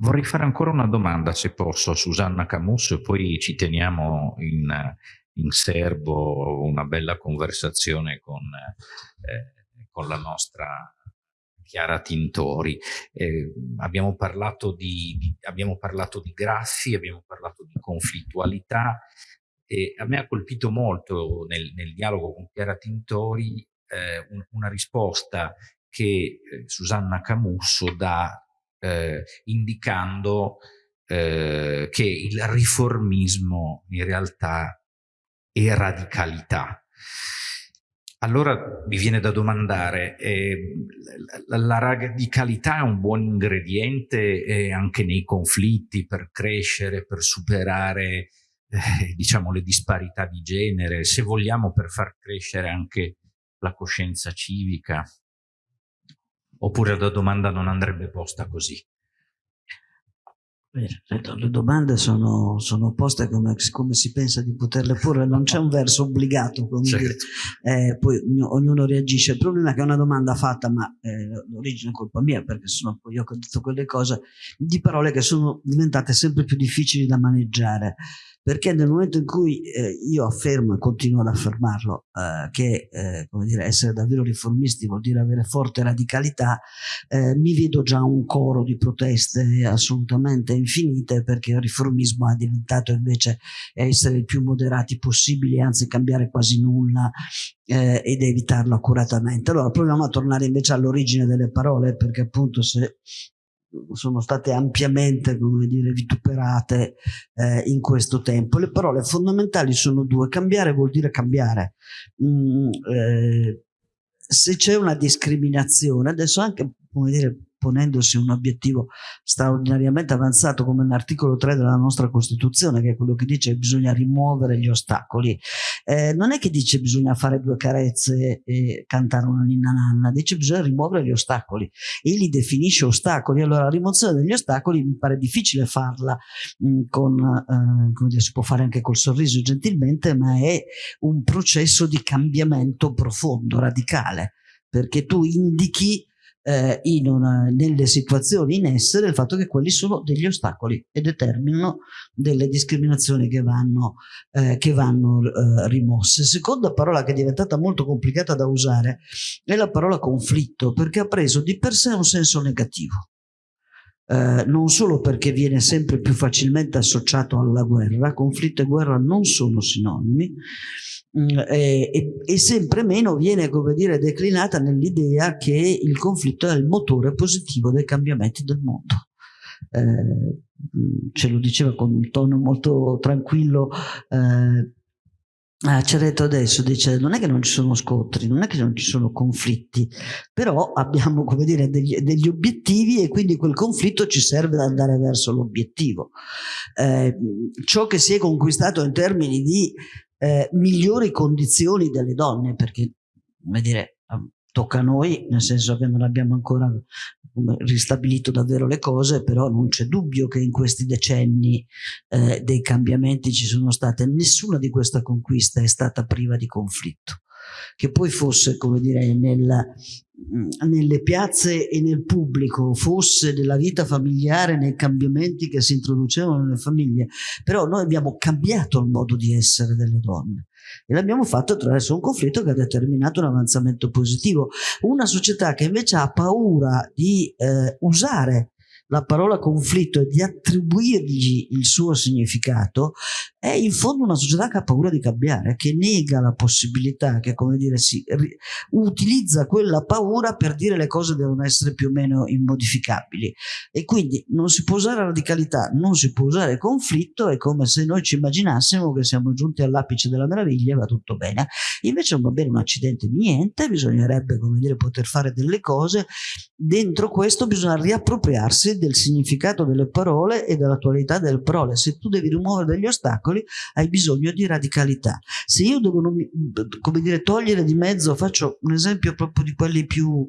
Vorrei fare ancora una domanda, se posso, a Susanna Camusso e poi ci teniamo in, in serbo una bella conversazione con, eh, con la nostra Chiara Tintori. Eh, abbiamo, parlato di, di, abbiamo parlato di graffi, abbiamo parlato di conflittualità e a me ha colpito molto nel, nel dialogo con Chiara Tintori eh, un, una risposta che eh, Susanna Camusso dà eh, indicando eh, che il riformismo in realtà è radicalità. Allora mi viene da domandare, eh, la, la, radicalità è un buon ingrediente eh, anche nei conflitti per crescere, per superare eh, diciamo, le disparità di genere, se vogliamo per far crescere anche la coscienza civica? Oppure la domanda non andrebbe posta così? Le domande sono, sono poste come, come, si pensa di poterle porre, non c'è un verso obbligato, certo. eh, poi ognuno reagisce. Il problema è che è una domanda fatta, ma eh, l'origine è colpa mia, perché sono poi io che ho detto quelle cose, di parole che sono diventate sempre più difficili da maneggiare perché nel momento in cui eh, io affermo e continuo ad affermarlo eh, che eh, dire, essere davvero riformisti vuol dire avere forte radicalità, eh, mi vedo già un coro di proteste assolutamente infinite perché il riformismo è diventato invece essere il più moderati possibili, anzi cambiare quasi nulla eh, ed evitarlo accuratamente. Allora proviamo a tornare invece all'origine delle parole perché appunto se sono state ampiamente come dire, vituperate eh, in questo tempo. Le parole fondamentali sono due. Cambiare vuol dire cambiare. Mm, eh, se c'è una discriminazione, adesso anche come dire, ponendosi un obiettivo straordinariamente avanzato come l'articolo 3 della nostra Costituzione, che è quello che dice che bisogna rimuovere gli ostacoli. Eh, non è che dice bisogna fare due carezze e cantare una ninna nanna, dice bisogna rimuovere gli ostacoli e li definisce ostacoli. Allora la rimozione degli ostacoli mi pare difficile farla mh, mm, con, eh, come dire, si può fare anche col sorriso gentilmente, ma è un processo di cambiamento profondo, radicale, perché tu indichi eh, una, nelle situazioni in essere il fatto che quelli sono degli ostacoli e determinano delle discriminazioni che vanno, eh, che vanno eh, rimosse. Seconda parola che è diventata molto complicata da usare è la parola conflitto perché ha preso di per sé un senso negativo. Eh, non solo perché viene sempre più facilmente associato alla guerra, conflitto e guerra non sono sinonimi, Mm, e, e, sempre meno viene come dire, declinata nell'idea che il conflitto è il motore positivo dei cambiamenti del mondo. Eh, mm, ce lo diceva con un tono molto tranquillo eh, Ah, Cereto adesso dice non è che non ci sono scontri, non è che non ci sono conflitti, però abbiamo come dire degli, degli obiettivi e quindi quel conflitto ci serve ad andare verso l'obiettivo. Eh, ciò che si è conquistato in termini di eh, migliori condizioni delle donne, perché come dire, tocca a noi, nel senso che non abbiamo ancora ristabilito davvero le cose, però non c'è dubbio che in questi decenni eh, dei cambiamenti ci sono state, nessuna di queste conquiste è stata priva di conflitto che poi fosse, come dire, nel, nelle piazze e nel pubblico, fosse nella vita familiare, nei cambiamenti che si introducevano nelle famiglie, però noi abbiamo cambiato il modo di essere delle donne e l'abbiamo fatto attraverso un conflitto che ha determinato un avanzamento positivo. Una società che invece ha paura di eh, usare la parola conflitto e di attribuirgli il suo significato è in fondo una società che ha paura di cambiare, che nega la possibilità, che come dire si utilizza quella paura per dire le cose devono essere più o meno immodificabili. E quindi non si può usare radicalità, non si può usare conflitto, è come se noi ci immaginassimo che siamo giunti all'apice della meraviglia e va tutto bene, invece non va bene un accidente di niente, bisognerebbe come dire poter fare delle cose, dentro questo bisogna riappropriarsi del significato delle parole e dell'attualità delle parole. Se tu devi rimuovere degli ostacoli, hai bisogno di radicalità. Se io devo, come dire, togliere di mezzo, faccio un esempio proprio di quelli più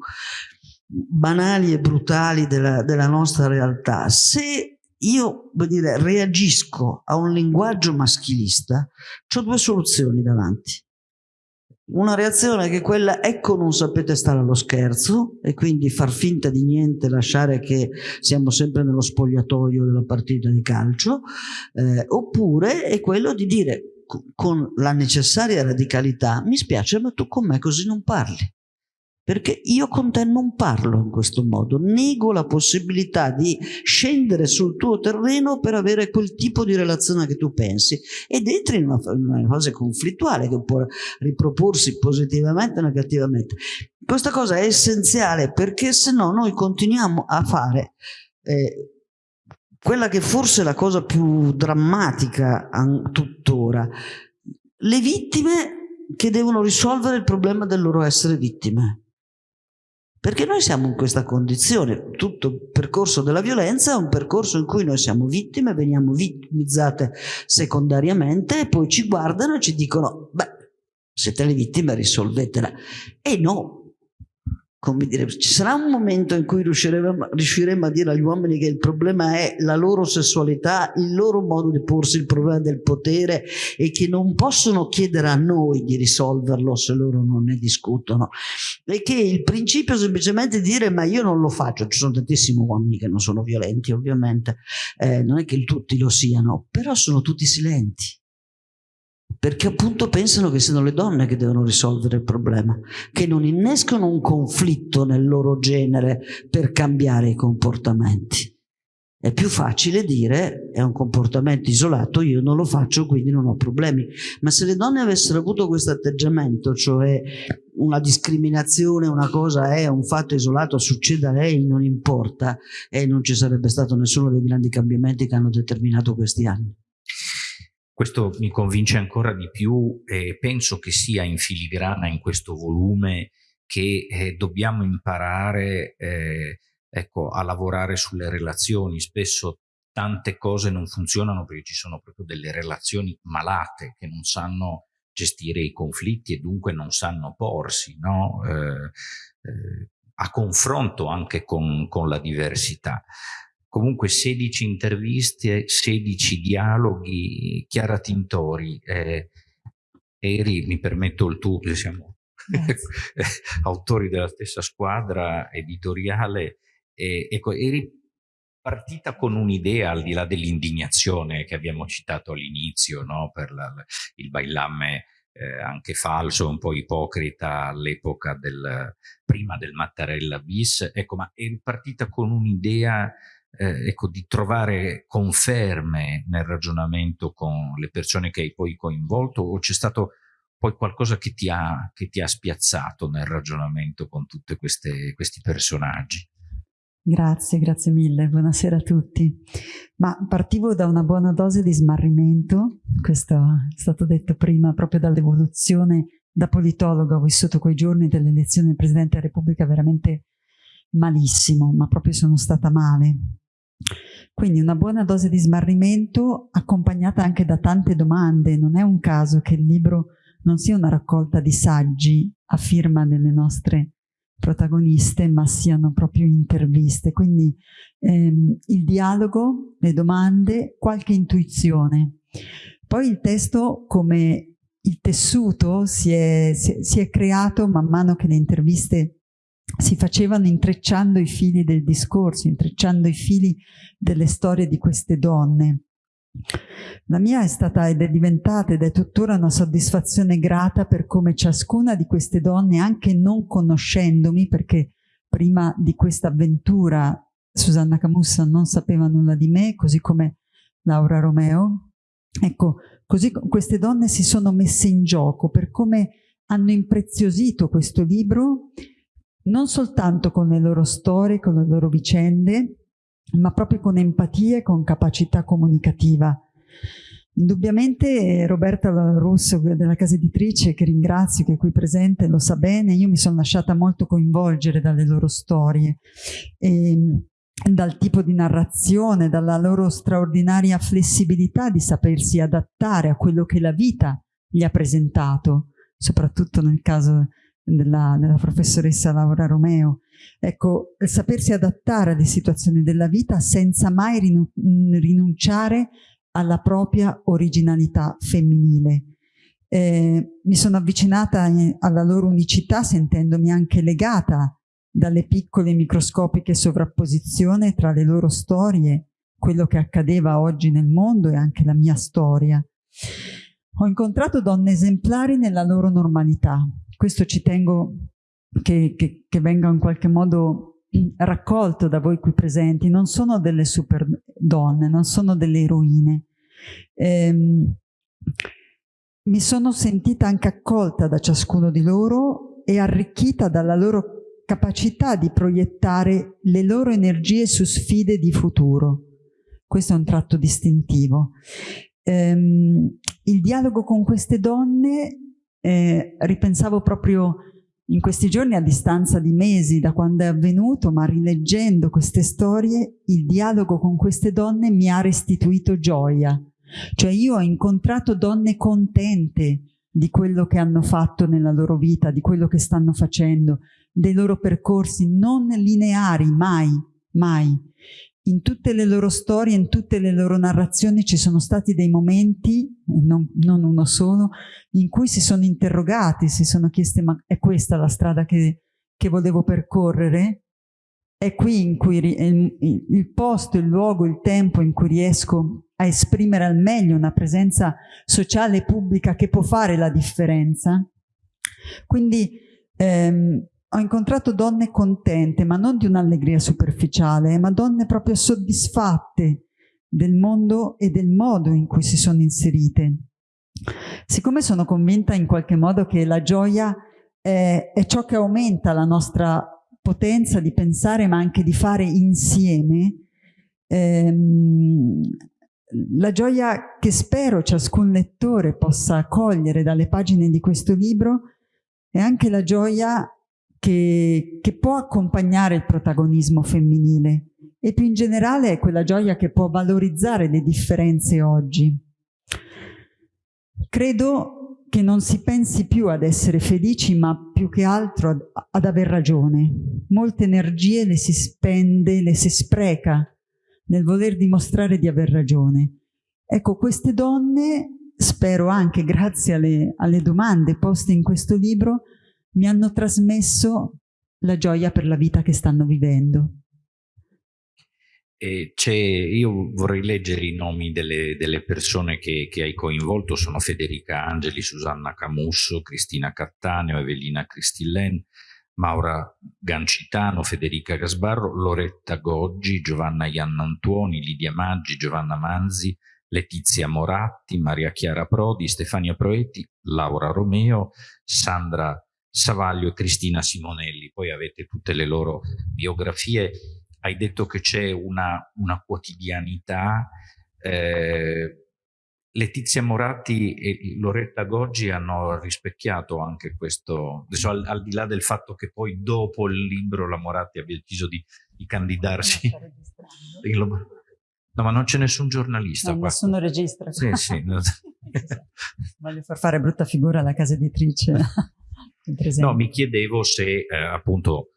banali e brutali della, della nostra realtà. Se io dire, reagisco a un linguaggio maschilista, ho due soluzioni davanti. Una reazione che è quella ecco non sapete stare allo scherzo e quindi far finta di niente, lasciare che siamo sempre nello spogliatoio della partita di calcio, eh, oppure è quello di dire con la necessaria radicalità mi spiace ma tu con me così non parli perché io con te non parlo in questo modo, nego la possibilità di scendere sul tuo terreno per avere quel tipo di relazione che tu pensi ed entri in una, una fase conflittuale che può riproporsi positivamente o negativamente. Questa cosa è essenziale perché se no noi continuiamo a fare eh, quella che forse è la cosa più drammatica tuttora, le vittime che devono risolvere il problema del loro essere vittime. Perché noi siamo in questa condizione, tutto il percorso della violenza è un percorso in cui noi siamo vittime, veniamo vittimizzate secondariamente e poi ci guardano e ci dicono, beh, siete le vittime, risolvetela. E no, come dire, ci sarà un momento in cui riusciremo, riusciremo, a dire agli uomini che il problema è la loro sessualità, il loro modo di porsi il problema del potere e che non possono chiedere a noi di risolverlo se loro non ne discutono. E che il principio è semplicemente dire ma io non lo faccio, ci sono tantissimi uomini che non sono violenti ovviamente, eh, non è che tutti lo siano, però sono tutti silenti perché appunto pensano che siano le donne che devono risolvere il problema, che non innescono un conflitto nel loro genere per cambiare i comportamenti. È più facile dire è un comportamento isolato, io non lo faccio quindi non ho problemi. Ma se le donne avessero avuto questo atteggiamento, cioè una discriminazione, una cosa è un fatto isolato, succede a lei, non importa, e non ci sarebbe stato nessuno dei grandi cambiamenti che hanno determinato questi anni. Questo mi convince ancora di più e penso che sia in filigrana in questo volume che eh, dobbiamo imparare eh, ecco, a lavorare sulle relazioni. Spesso tante cose non funzionano perché ci sono proprio delle relazioni malate che non sanno gestire i conflitti e dunque non sanno porsi no? eh, eh a confronto anche con, con la diversità comunque 16 interviste, 16 dialoghi, Chiara Tintori, eh, eri, mi permetto il tuo, siamo [laughs] autori della stessa squadra editoriale, eh, ecco, eri partita con un'idea al di là dell'indignazione che abbiamo citato all'inizio, no? per la, il bailamme eh, anche falso, un po' ipocrita all'epoca del, prima del Mattarella bis, ecco, ma eri partita con un'idea eh, ecco, di trovare conferme nel ragionamento con le persone che hai poi coinvolto o c'è stato poi qualcosa che ti ha, che ti ha spiazzato nel ragionamento con tutti questi personaggi? Grazie, grazie mille, buonasera a tutti. Ma partivo da una buona dose di smarrimento, questo è stato detto prima proprio dall'evoluzione da politologo, ho vissuto quei giorni dell'elezione del Presidente della Repubblica veramente malissimo, ma proprio sono stata male. Quindi una buona dose di smarrimento accompagnata anche da tante domande. Non è un caso che il libro non sia una raccolta di saggi a firma delle nostre protagoniste, ma siano proprio interviste. Quindi ehm, il dialogo, le domande, qualche intuizione. Poi il testo come il tessuto si è, si, si è creato man mano che le interviste si facevano intrecciando i fili del discorso, intrecciando i fili delle storie di queste donne. La mia è stata ed è diventata ed è tuttora una soddisfazione grata per come ciascuna di queste donne, anche non conoscendomi, perché prima di questa avventura Susanna Camussa non sapeva nulla di me, così come Laura Romeo. Ecco, così queste donne si sono messe in gioco per come hanno impreziosito questo libro non soltanto con le loro storie, con le loro vicende, ma proprio con empatia e con capacità comunicativa. Indubbiamente Roberta Russo della casa editrice, che ringrazio, che è qui presente, lo sa bene, io mi sono lasciata molto coinvolgere dalle loro storie, e, ehm, dal tipo di narrazione, dalla loro straordinaria flessibilità di sapersi adattare a quello che la vita gli ha presentato, soprattutto nel caso della, della professoressa Laura Romeo. Ecco, sapersi adattare alle situazioni della vita senza mai rinu rinunciare alla propria originalità femminile. Eh, mi sono avvicinata alla loro unicità sentendomi anche legata dalle piccole microscopiche sovrapposizioni tra le loro storie, quello che accadeva oggi nel mondo e anche la mia storia. Ho incontrato donne esemplari nella loro normalità, questo ci tengo che, che, che venga in qualche modo raccolto da voi qui presenti, non sono delle super donne, non sono delle eroine. Ehm, mi sono sentita anche accolta da ciascuno di loro e arricchita dalla loro capacità di proiettare le loro energie su sfide di futuro. Questo è un tratto distintivo. Ehm, il dialogo con queste donne eh, ripensavo proprio in questi giorni a distanza di mesi da quando è avvenuto, ma rileggendo queste storie, il dialogo con queste donne mi ha restituito gioia. Cioè io ho incontrato donne contente di quello che hanno fatto nella loro vita, di quello che stanno facendo, dei loro percorsi non lineari, mai, mai. In tutte le loro storie, in tutte le loro narrazioni ci sono stati dei momenti, non, non uno solo, in cui si sono interrogati, si sono chiesti ma è questa la strada che, che volevo percorrere? È qui in cui il, il posto, il luogo, il tempo in cui riesco a esprimere al meglio una presenza sociale e pubblica che può fare la differenza. Quindi ehm, ho incontrato donne contente, ma non di un'allegria superficiale, ma donne proprio soddisfatte del mondo e del modo in cui si sono inserite. Siccome sono convinta in qualche modo che la gioia è, è ciò che aumenta la nostra potenza di pensare ma anche di fare insieme, ehm, la gioia che spero ciascun lettore possa cogliere dalle pagine di questo libro è anche la gioia che, che può accompagnare il protagonismo femminile e più in generale è quella gioia che può valorizzare le differenze oggi. Credo che non si pensi più ad essere felici, ma più che altro ad, ad aver ragione. Molte energie le si spende, le si spreca nel voler dimostrare di aver ragione. Ecco, queste donne, spero anche grazie alle, alle domande poste in questo libro, mi hanno trasmesso la gioia per la vita che stanno vivendo. io vorrei leggere i nomi delle, delle persone che, che, hai coinvolto, sono Federica Angeli, Susanna Camusso, Cristina Cattaneo, Evelina Cristillen, Maura Gancitano, Federica Gasbarro, Loretta Goggi, Giovanna Iannantuoni, Lidia Maggi, Giovanna Manzi, Letizia Moratti, Maria Chiara Prodi, Stefania Proetti, Laura Romeo, Sandra Savaglio e Cristina Simonelli. Poi avete tutte le loro biografie. Hai detto che c'è una, una, quotidianità eh, Letizia Moratti e Loretta Goggi hanno rispecchiato anche questo, adesso al, al, di là del fatto che poi dopo il libro la Moratti abbia deciso di, di candidarsi. [laughs] No, ma non c'è nessun giornalista no, qua. Nessuno registra. Sì, sì. [laughs] Voglio far fare brutta figura alla casa editrice. [laughs] no, mi chiedevo se eh, appunto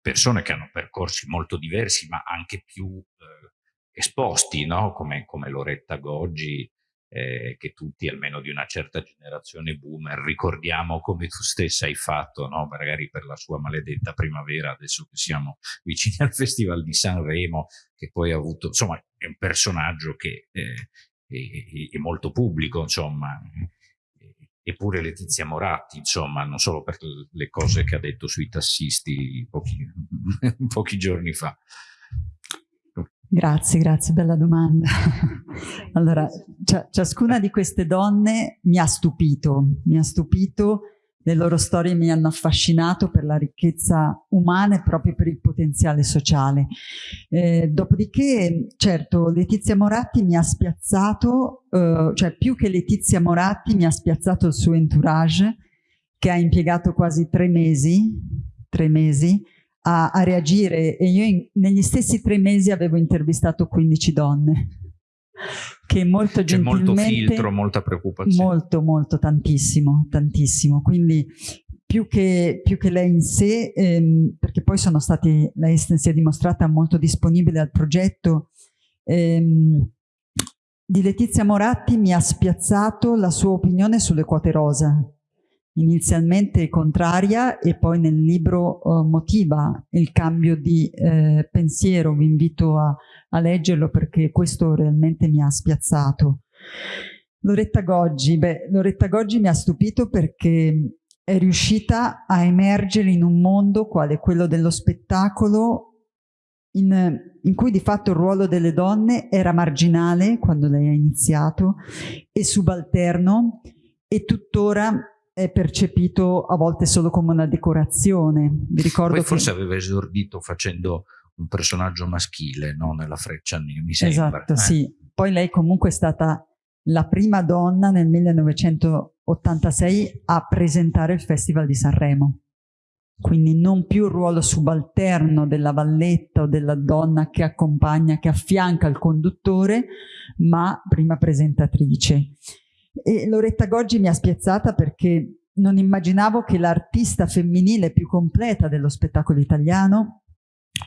persone che hanno percorsi molto diversi, ma anche più eh, esposti, no? come, come Loretta Goggi, eh, che tutti, almeno di una certa generazione boomer, ricordiamo come tu stessa hai fatto, no? magari per la sua maledetta primavera, adesso che siamo vicini al Festival di Sanremo, che poi ha avuto, insomma, è un personaggio che eh, è, è, molto pubblico, insomma, eppure Letizia Moratti, insomma, non solo per le cose che ha detto sui tassisti pochi, [laughs] pochi giorni fa. Grazie, grazie, bella domanda. allora, ciascuna di queste donne mi ha stupito, mi ha stupito, le loro storie mi hanno affascinato per la ricchezza umana e proprio per il potenziale sociale. Eh, dopodiché, certo, Letizia Moratti mi ha spiazzato, eh, cioè più che Letizia Moratti mi ha spiazzato il suo entourage, che ha impiegato quasi tre mesi, tre mesi, a, a reagire e io in, negli stessi tre mesi avevo intervistato 15 donne che molto C'è molto filtro, molta preoccupazione. Molto, molto, tantissimo, tantissimo. Quindi più che, più che lei in sé, ehm, perché poi sono stati, lei si è dimostrata molto disponibile al progetto, ehm, di Letizia Moratti mi ha spiazzato la sua opinione sulle quote rosa inizialmente contraria e poi nel libro uh, motiva il cambio di eh, pensiero, vi invito a, a, leggerlo perché questo realmente mi ha spiazzato. Loretta Goggi, beh, Loretta Goggi mi ha stupito perché è riuscita a emergere in un mondo quale quello dello spettacolo in, in, cui di fatto il ruolo delle donne era marginale quando lei ha iniziato e subalterno e tuttora è percepito a volte solo come una decorazione. Vi ricordo Poi che... forse aveva esordito facendo un personaggio maschile no? nella freccia, mi sembra. Esatto, eh. sì. Poi lei comunque è stata la prima donna nel 1986 a presentare il Festival di Sanremo. Quindi non più il ruolo subalterno della valletta o della donna che accompagna, che affianca il conduttore, ma prima presentatrice. E Loretta Goggi mi ha spiazzata perché non immaginavo che l'artista femminile più completa dello spettacolo italiano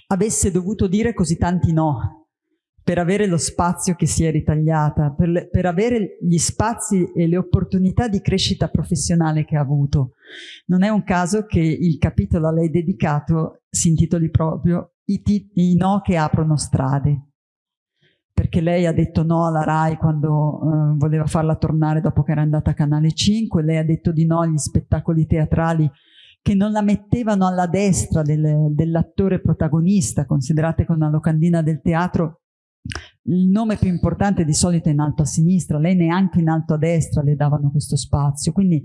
avesse dovuto dire così tanti no per avere lo spazio che si è ritagliata, per, le, per, avere gli spazi e le opportunità di crescita professionale che ha avuto. Non è un caso che il capitolo a lei dedicato si intitoli proprio I, i no che aprono strade, perché lei ha detto no alla RAI quando eh, voleva farla tornare dopo che era andata a Canale 5, lei ha detto di no agli spettacoli teatrali che non la mettevano alla destra del, dell'attore protagonista, considerate che una locandina del teatro il nome più importante di solito è in alto a sinistra, lei neanche in alto a destra le davano questo spazio, quindi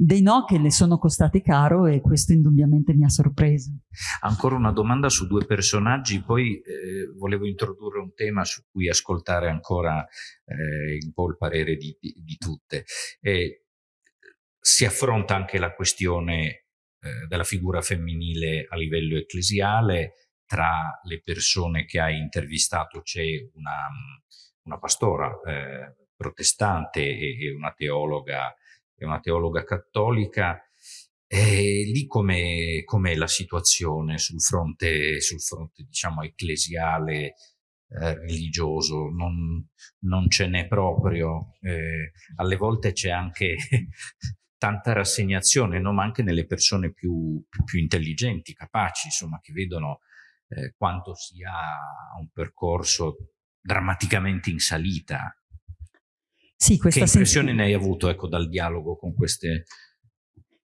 dei no che le sono costati caro e questo indubbiamente mi ha sorpreso. Ancora una domanda su due personaggi, poi eh, volevo introdurre un tema su cui ascoltare ancora eh, un po' il parere di, di, di tutte. Eh, si affronta anche la questione eh, della figura femminile a livello ecclesiale, tra le persone che hai intervistato c'è una, una, pastora eh, protestante e, e, una teologa, e una teologa cattolica. E lì com'è, com la situazione sul fronte, sul fronte diciamo, ecclesiale, eh, religioso? Non, non ce n'è proprio. Eh, alle volte c'è anche [laughs] tanta rassegnazione, no? ma anche nelle persone più, più, più intelligenti, capaci, insomma, che vedono eh, quanto sia un percorso drammaticamente in salita. Sì, questa che impressione ne hai avuto ecco, dal dialogo con queste...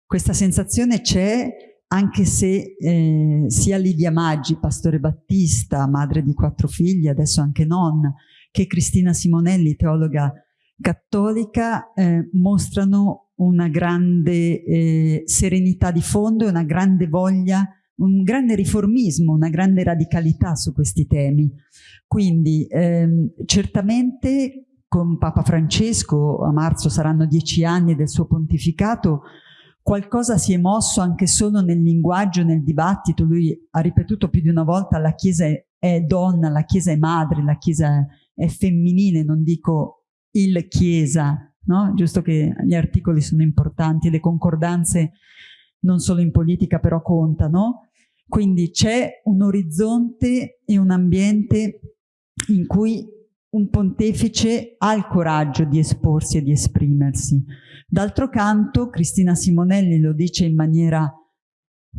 Questa sensazione c'è anche se eh, sia Lidia Maggi, pastore battista, madre di quattro figli, adesso anche nonna, che Cristina Simonelli, teologa cattolica, eh, mostrano una grande eh, serenità di fondo e una grande voglia un grande riformismo, una grande radicalità su questi temi. Quindi ehm, certamente con Papa Francesco, a marzo saranno dieci anni del suo pontificato, qualcosa si è mosso anche solo nel linguaggio, nel dibattito. Lui ha ripetuto più di una volta la Chiesa è donna, la Chiesa è madre, la Chiesa è femminile, non dico il Chiesa, no? giusto che gli articoli sono importanti, le concordanze non solo in politica però contano, quindi c'è un orizzonte e un ambiente in cui un pontefice ha il coraggio di esporsi e di esprimersi. D'altro canto, Cristina Simonelli lo dice in maniera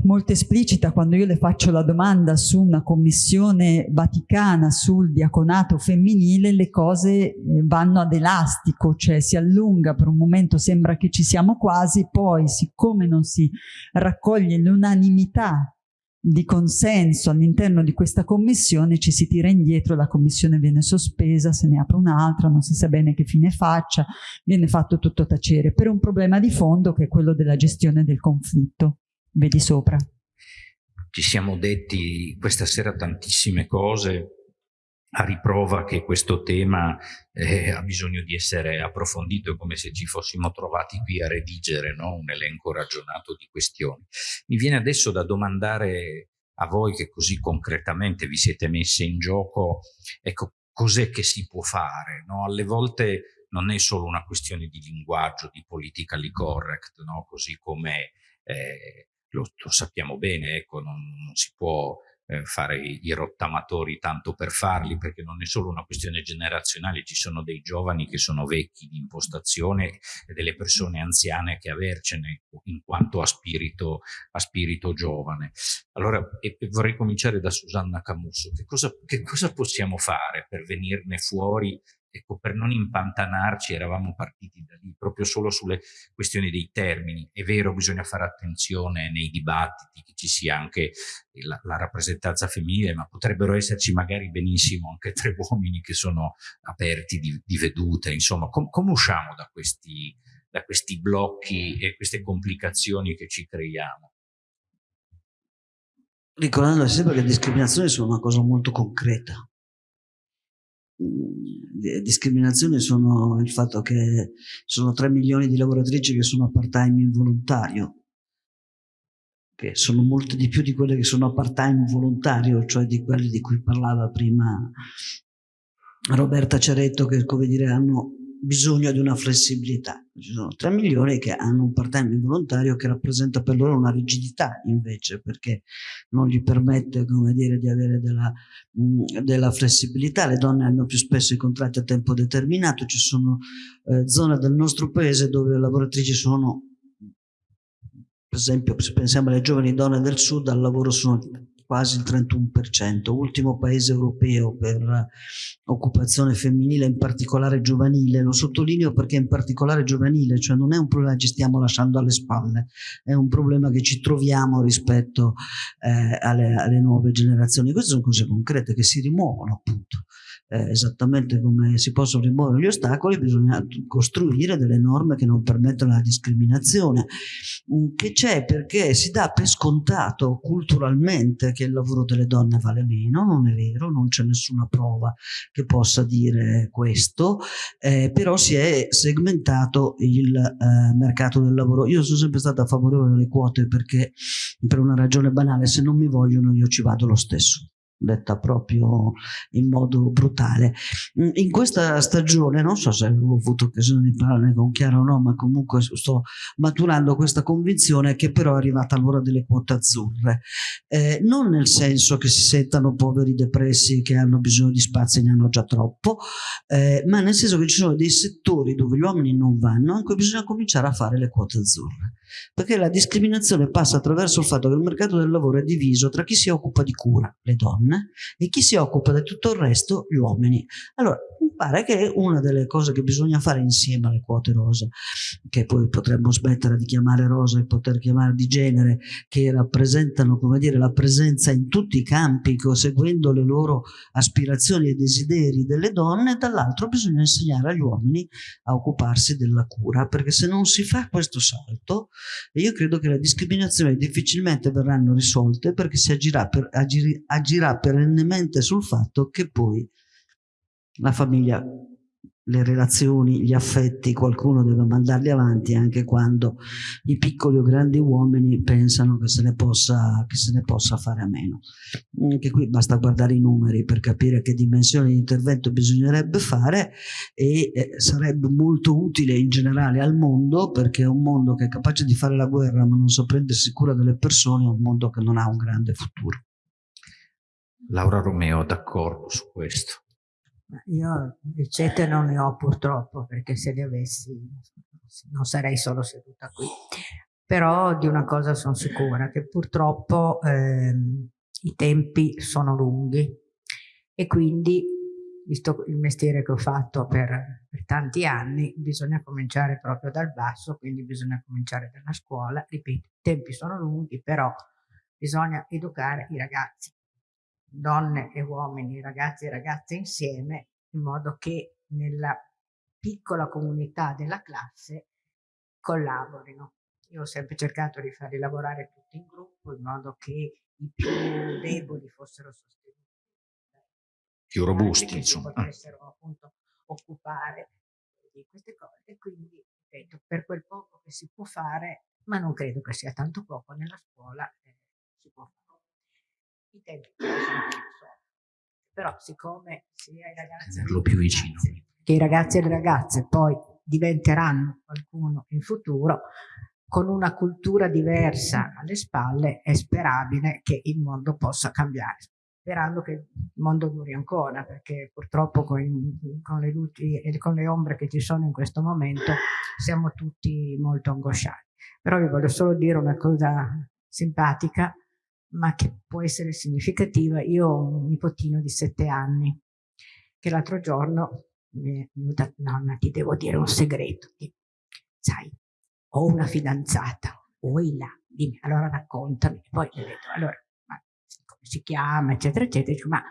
molto esplicita quando io le faccio la domanda su una commissione vaticana sul diaconato femminile, le cose eh, vanno ad elastico, cioè si allunga per un momento, sembra che ci siamo quasi, poi siccome non si raccoglie l'unanimità di consenso all'interno di questa commissione ci si tira indietro, la commissione viene sospesa, se ne apre un'altra, non si sa bene che fine faccia, viene fatto tutto tacere per un problema di fondo che è quello della gestione del conflitto. Vedi sopra. Ci siamo detti questa sera tantissime cose, a riprova che questo tema eh, ha bisogno di essere approfondito, è come se ci fossimo trovati qui a redigere no? un elenco ragionato di questioni. Mi viene adesso da domandare a voi che così concretamente vi siete messe in gioco, ecco, cos'è che si può fare? No? Alle volte non è solo una questione di linguaggio, di politically correct, no? così come eh, lo, lo, sappiamo bene, ecco, non, non si può eh, fare i, rottamatori tanto per farli, perché non è solo una questione generazionale, ci sono dei giovani che sono vecchi di impostazione e delle persone anziane che avercene in quanto a spirito, a spirito giovane. Allora e, e vorrei cominciare da Susanna Camusso, che cosa, che cosa possiamo fare per venirne fuori ecco, per non impantanarci eravamo partiti da lì, proprio solo sulle questioni dei termini. È vero, bisogna fare attenzione nei dibattiti che ci sia anche la, la rappresentanza femminile, ma potrebbero esserci magari benissimo anche tre [laughs] uomini che sono aperti di, di vedute, insomma, com, come usciamo da questi, da questi blocchi e queste complicazioni che ci creiamo? Ricordando sempre che le discriminazioni sono una cosa molto concreta discriminazioni sono il fatto che sono 3 milioni di lavoratrici che sono a part-time involontario, che sono molte di più di quelle che sono a part-time volontario, cioè di quelle di cui parlava prima Roberta Ceretto, che come dire hanno bisogno di una flessibilità. Ci sono 3 milioni che hanno un part-time involontario che rappresenta per loro una rigidità invece perché non gli permette come dire, di avere della, mh, della, flessibilità. Le donne hanno più spesso i contratti a tempo determinato, ci sono eh, zone del nostro paese dove le lavoratrici sono, per esempio se pensiamo alle giovani donne del sud, al lavoro sono quasi il 31%, ultimo paese europeo per occupazione femminile, in particolare giovanile, lo sottolineo perché in particolare giovanile, cioè non è un problema che ci stiamo lasciando alle spalle, è un problema che ci troviamo rispetto eh, alle, alle nuove generazioni, queste sono cose concrete che si rimuovono appunto eh, esattamente come si possono rimuovere gli ostacoli, bisogna costruire delle norme che non permettono la discriminazione, mm, che c'è? Perché si dà per scontato culturalmente che il lavoro delle donne vale meno, non è vero, non c'è nessuna prova che possa dire questo, eh, però si è segmentato il eh, mercato del lavoro. Io sono sempre stata favorevole alle quote perché per una ragione banale, se non mi vogliono io ci vado lo stesso detta proprio in modo brutale. Mm, in questa stagione, non so se avevo avuto occasione di parlarne con Chiara o no, ma comunque sto maturando questa convinzione che però è arrivata l'ora delle quote azzurre. Eh, non nel senso che si sentano poveri depressi che hanno bisogno di spazi e ne hanno già troppo, eh, ma nel senso che ci sono dei settori dove gli uomini non vanno, in cui bisogna cominciare a fare le quote azzurre. Perché la discriminazione passa attraverso il fatto che il mercato del lavoro è diviso tra chi si occupa di cura, le donne, e chi si occupa di tutto il resto gli uomini. Allora, mi pare che una delle cose che bisogna fare insieme alle quote rosa, che poi potremmo smettere di chiamare rosa e poter chiamare di genere, che rappresentano, come dire, la presenza in tutti i campi, seguendo le loro aspirazioni e desideri delle donne, dall'altro bisogna insegnare agli uomini a occuparsi della cura, perché se non si fa questo salto, io credo che le discriminazioni difficilmente verranno risolte perché si agirà, per, agir, agirà perennemente sul fatto che poi la famiglia, le relazioni, gli affetti, qualcuno deve mandarli avanti anche quando i piccoli o grandi uomini pensano che se ne possa, se ne possa fare a meno. Anche qui basta guardare i numeri per capire che dimensione di intervento bisognerebbe fare e eh, sarebbe molto utile in generale al mondo perché è un mondo che è capace di fare la guerra ma non sa prendersi cura delle persone, è un mondo che non ha un grande futuro. Laura Romeo d'accordo su questo. Io ricette non ne ho purtroppo perché se le avessi non sarei solo seduta qui. Però di una cosa sono sicura, che purtroppo ehm, i tempi sono lunghi e quindi, visto il mestiere che ho fatto per, per tanti anni, bisogna cominciare proprio dal basso, quindi bisogna cominciare dalla scuola. Ripeto, i tempi sono lunghi, però bisogna educare i ragazzi donne e uomini, ragazzi e ragazze insieme, in modo che nella piccola comunità della classe collaborino. Io ho sempre cercato di farli lavorare tutti in gruppo in modo che i più deboli fossero sostenuti. Più robusti, insomma. Si potessero appunto occupare di queste cose. E quindi, ripeto, per quel poco che si può fare, ma non credo che sia tanto poco nella scuola, eh, si può fare i tempi sono però siccome sia i ragazzi vicino. che i ragazzi e le ragazze poi diventeranno qualcuno in futuro con una cultura diversa alle spalle è sperabile che il mondo possa cambiare. Sperando che il mondo duri ancora perché purtroppo con, con le luci e con le ombre che ci sono in questo momento siamo tutti molto angosciati. Però vi voglio solo dire una cosa simpatica ma che può essere significativa. Io ho un nipotino di sette anni che l'altro giorno mi è venuta, nonna ti devo dire un segreto, sai, ho una fidanzata, vuoi là, dimmi, allora raccontami, poi le ho detto, allora, ma come si chiama, eccetera, eccetera, dico, ma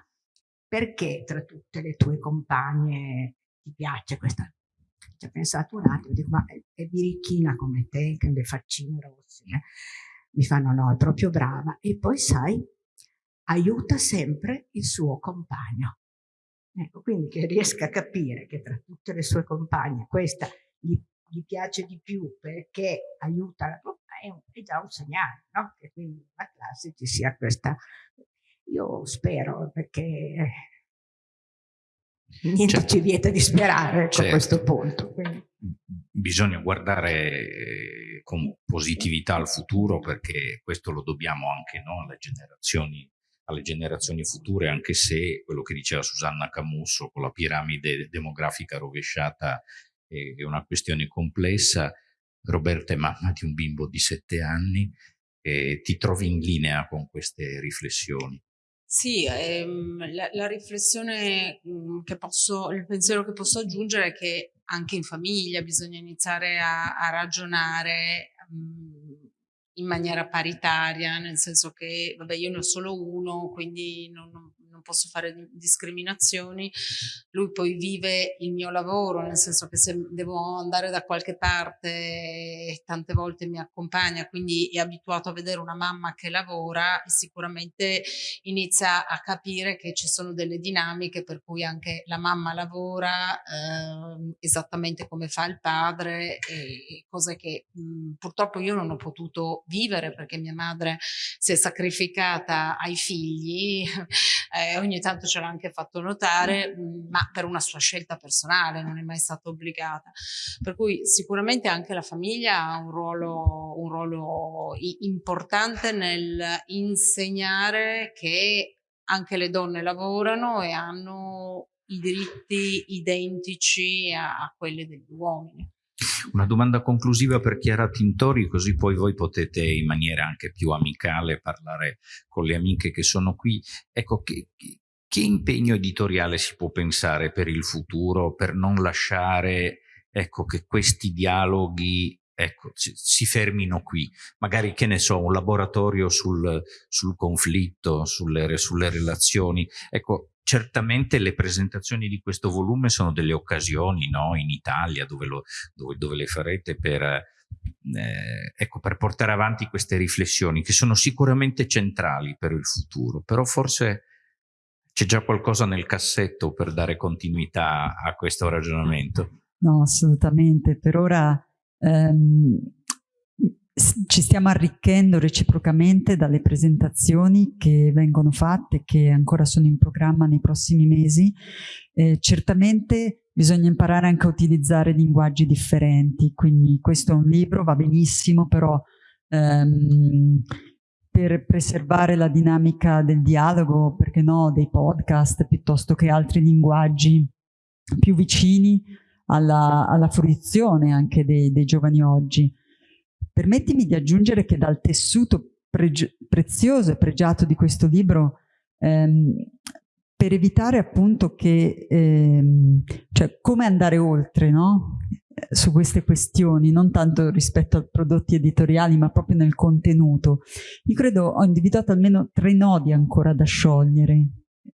perché tra tutte le tue compagne ti piace questa? Ci ho pensato un attimo, dico, ma è, è birichina come te, che ha le faccine rosse, eh? Mi fanno no, è proprio brava. E poi sai, aiuta sempre il suo compagno. Ecco, quindi che riesca a capire che tra tutte le sue compagne questa gli, gli piace di più perché aiuta la compagna, è, è già un segnale, no? Che quindi nella classe ci sia questa... Io spero perché niente certo. ci vieta di sperare certo. a questo punto. Quindi. Bisogna guardare con positività al futuro perché questo lo dobbiamo anche no, alle, generazioni, alle generazioni future, anche se quello che diceva Susanna Camusso con la piramide demografica rovesciata è una questione complessa. Roberta è mamma di un bimbo di sette anni e ti trovi in linea con queste riflessioni. Sì, ehm, la, la, riflessione mhmm, che posso, il pensiero che posso aggiungere è che anche in famiglia bisogna iniziare a, a ragionare mh, mhmm, in maniera paritaria, nel senso che, vabbè, io ne ho solo uno, quindi non, non posso fare discriminazioni, lui poi vive il mio lavoro, nel senso che se devo andare da qualche parte tante volte mi accompagna, quindi è abituato a vedere una mamma che lavora e sicuramente inizia a capire che ci sono delle dinamiche per cui anche la mamma lavora eh, esattamente come fa il padre e cose che mh, purtroppo io non ho potuto vivere perché mia madre si è sacrificata ai figli [laughs] eh, ogni tanto ce l'ha anche fatto notare, mm, ma per una sua scelta personale, non è mai stata obbligata. Per cui sicuramente anche la famiglia ha un ruolo, un ruolo importante nel insegnare che anche le donne lavorano e hanno i diritti identici a, a quelli degli uomini. Una domanda conclusiva per Chiara Tintori, così poi voi potete in maniera anche più amicale parlare con le amiche che sono qui. Ecco, che, che impegno editoriale si può pensare per il futuro per non lasciare ecco, che questi dialoghi ecco, si fermino qui. Magari, che ne so, un laboratorio sul, sul conflitto, sulle, sulle relazioni. Ecco, certamente le presentazioni di questo volume sono delle occasioni no? in Italia dove, lo, dove, dove le farete per, eh, ecco, per portare avanti queste riflessioni che sono sicuramente centrali per il futuro, però forse c'è già qualcosa nel cassetto per dare continuità a questo ragionamento? No, assolutamente. Per ora ehm, ci stiamo arricchendo reciprocamente dalle presentazioni che vengono fatte, che ancora sono in programma nei prossimi mesi. Eh, certamente bisogna imparare anche a utilizzare linguaggi differenti, quindi questo è un libro, va benissimo, però ehm, per preservare la dinamica del dialogo, perché no, dei podcast, piuttosto che altri linguaggi più vicini alla, alla fruizione anche dei, dei giovani oggi. Permettimi di aggiungere che dal tessuto prezioso e pregiato di questo libro, ehm, per evitare appunto che, ehm, cioè come andare oltre, no? su queste questioni, non tanto rispetto ai prodotti editoriali, ma proprio nel contenuto. Io credo ho individuato almeno tre nodi ancora da sciogliere.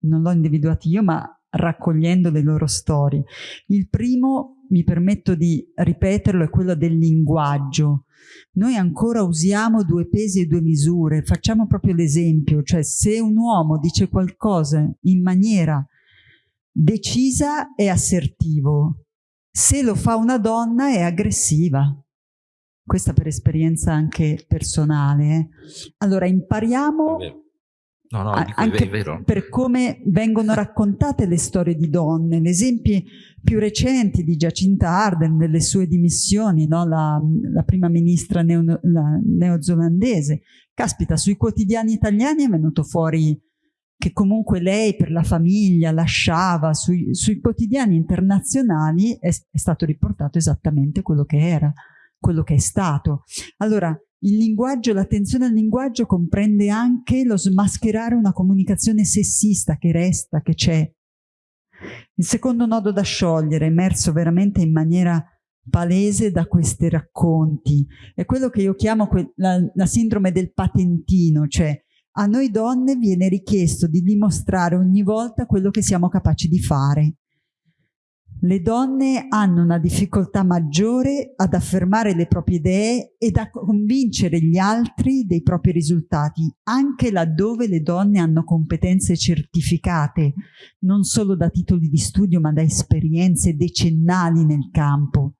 Non l'ho individuati io, ma raccogliendo le loro storie. Il primo, mi permetto di ripeterlo, è quello del linguaggio. Noi ancora usiamo due pesi e due misure, facciamo proprio l'esempio, cioè se un uomo dice qualcosa in maniera decisa è assertivo, se lo fa una donna è aggressiva. Questa per esperienza anche personale. Eh. Allora impariamo No, no, anche per come vengono raccontate le storie di donne. Gli esempi più recenti di Giacinta Arden nelle sue dimissioni, no? la, la, prima ministra neo, la, neozelandese. Caspita, sui quotidiani italiani è venuto fuori che comunque lei per la famiglia lasciava, sui, sui quotidiani internazionali è, è stato riportato esattamente quello che era, quello che è stato. Allora, il linguaggio, l'attenzione al linguaggio comprende anche lo smascherare una comunicazione sessista che resta, che c'è. Il secondo nodo da sciogliere, emerso veramente in maniera palese da questi racconti, è quello che io chiamo la, la sindrome del patentino, cioè a noi donne viene richiesto di dimostrare ogni volta quello che siamo capaci di fare. Le donne hanno una difficoltà maggiore ad affermare le proprie idee ed a convincere gli altri dei propri risultati, anche laddove le donne hanno competenze certificate, non solo da titoli di studio ma da esperienze decennali nel campo.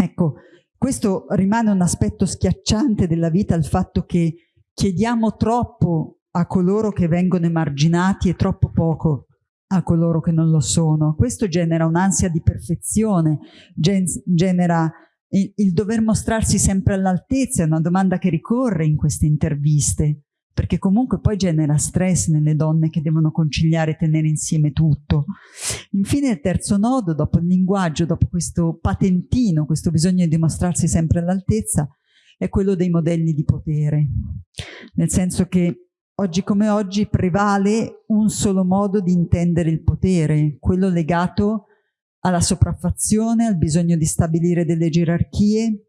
Ecco, questo rimane un aspetto schiacciante della vita, il fatto che chiediamo troppo a coloro che vengono emarginati e troppo poco a coloro che non lo sono. Questo genera un'ansia di perfezione, gen genera il, il dover mostrarsi sempre all'altezza, è una domanda che ricorre in queste interviste, perché comunque poi genera stress nelle donne che devono conciliare e tenere insieme tutto. Infine il terzo nodo, dopo il linguaggio, dopo questo patentino, questo bisogno di dimostrarsi sempre all'altezza, è quello dei modelli di potere, nel senso che oggi come oggi prevale un solo modo di intendere il potere, quello legato alla sopraffazione, al bisogno di stabilire delle gerarchie.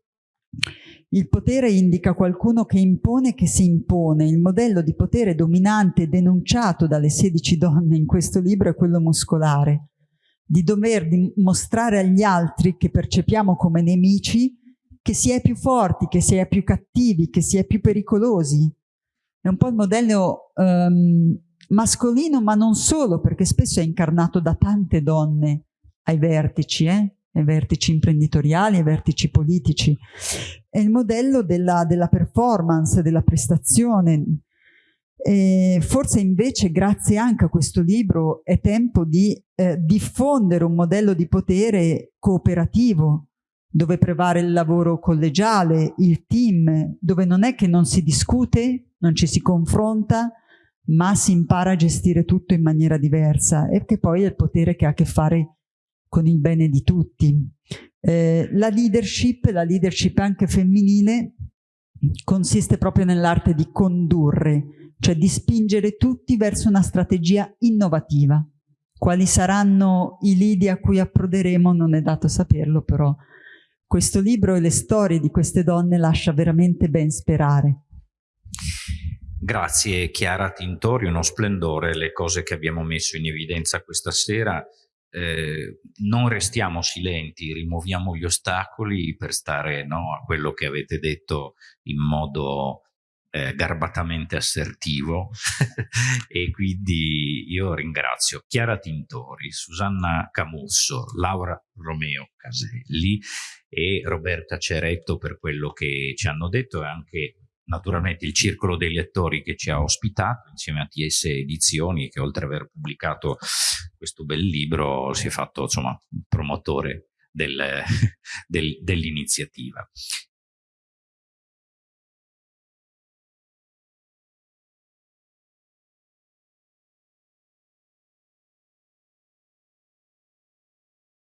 Il potere indica qualcuno che impone che si impone. Il modello di potere dominante denunciato dalle 16 donne in questo libro è quello muscolare, di dover dimostrare agli altri che percepiamo come nemici che si è più forti, che si è più cattivi, che si è più pericolosi. È un po' il modello um, mascolino, ma non solo, perché spesso è incarnato da tante donne ai vertici, eh? ai vertici imprenditoriali, ai vertici politici. È il modello della, della performance, della prestazione. E forse invece, grazie anche a questo libro, è tempo di eh, diffondere un modello di potere cooperativo, dove prevale il lavoro collegiale, il team, dove non è che non si discute, non ci si confronta, ma si impara a gestire tutto in maniera diversa e che poi è il potere che ha a che fare con il bene di tutti. Eh, la leadership, la leadership anche femminile, consiste proprio nell'arte di condurre, cioè di spingere tutti verso una strategia innovativa. Quali saranno i lidi a cui approderemo non è dato saperlo, però questo libro e le storie di queste donne lascia veramente ben sperare. Grazie Chiara Tintori, uno splendore le cose che abbiamo messo in evidenza questa sera. Eh, non restiamo silenti, rimuoviamo gli ostacoli per stare no, a quello che avete detto in modo eh, garbatamente assertivo [laughs] e quindi io ringrazio Chiara Tintori, Susanna Camusso, Laura Romeo Caselli e Roberta Ceretto per quello che ci hanno detto e anche naturalmente il circolo dei lettori che ci ha ospitato insieme a TS Edizioni che oltre ad aver pubblicato questo bel libro si è fatto insomma promotore del, [laughs] del, dell'iniziativa.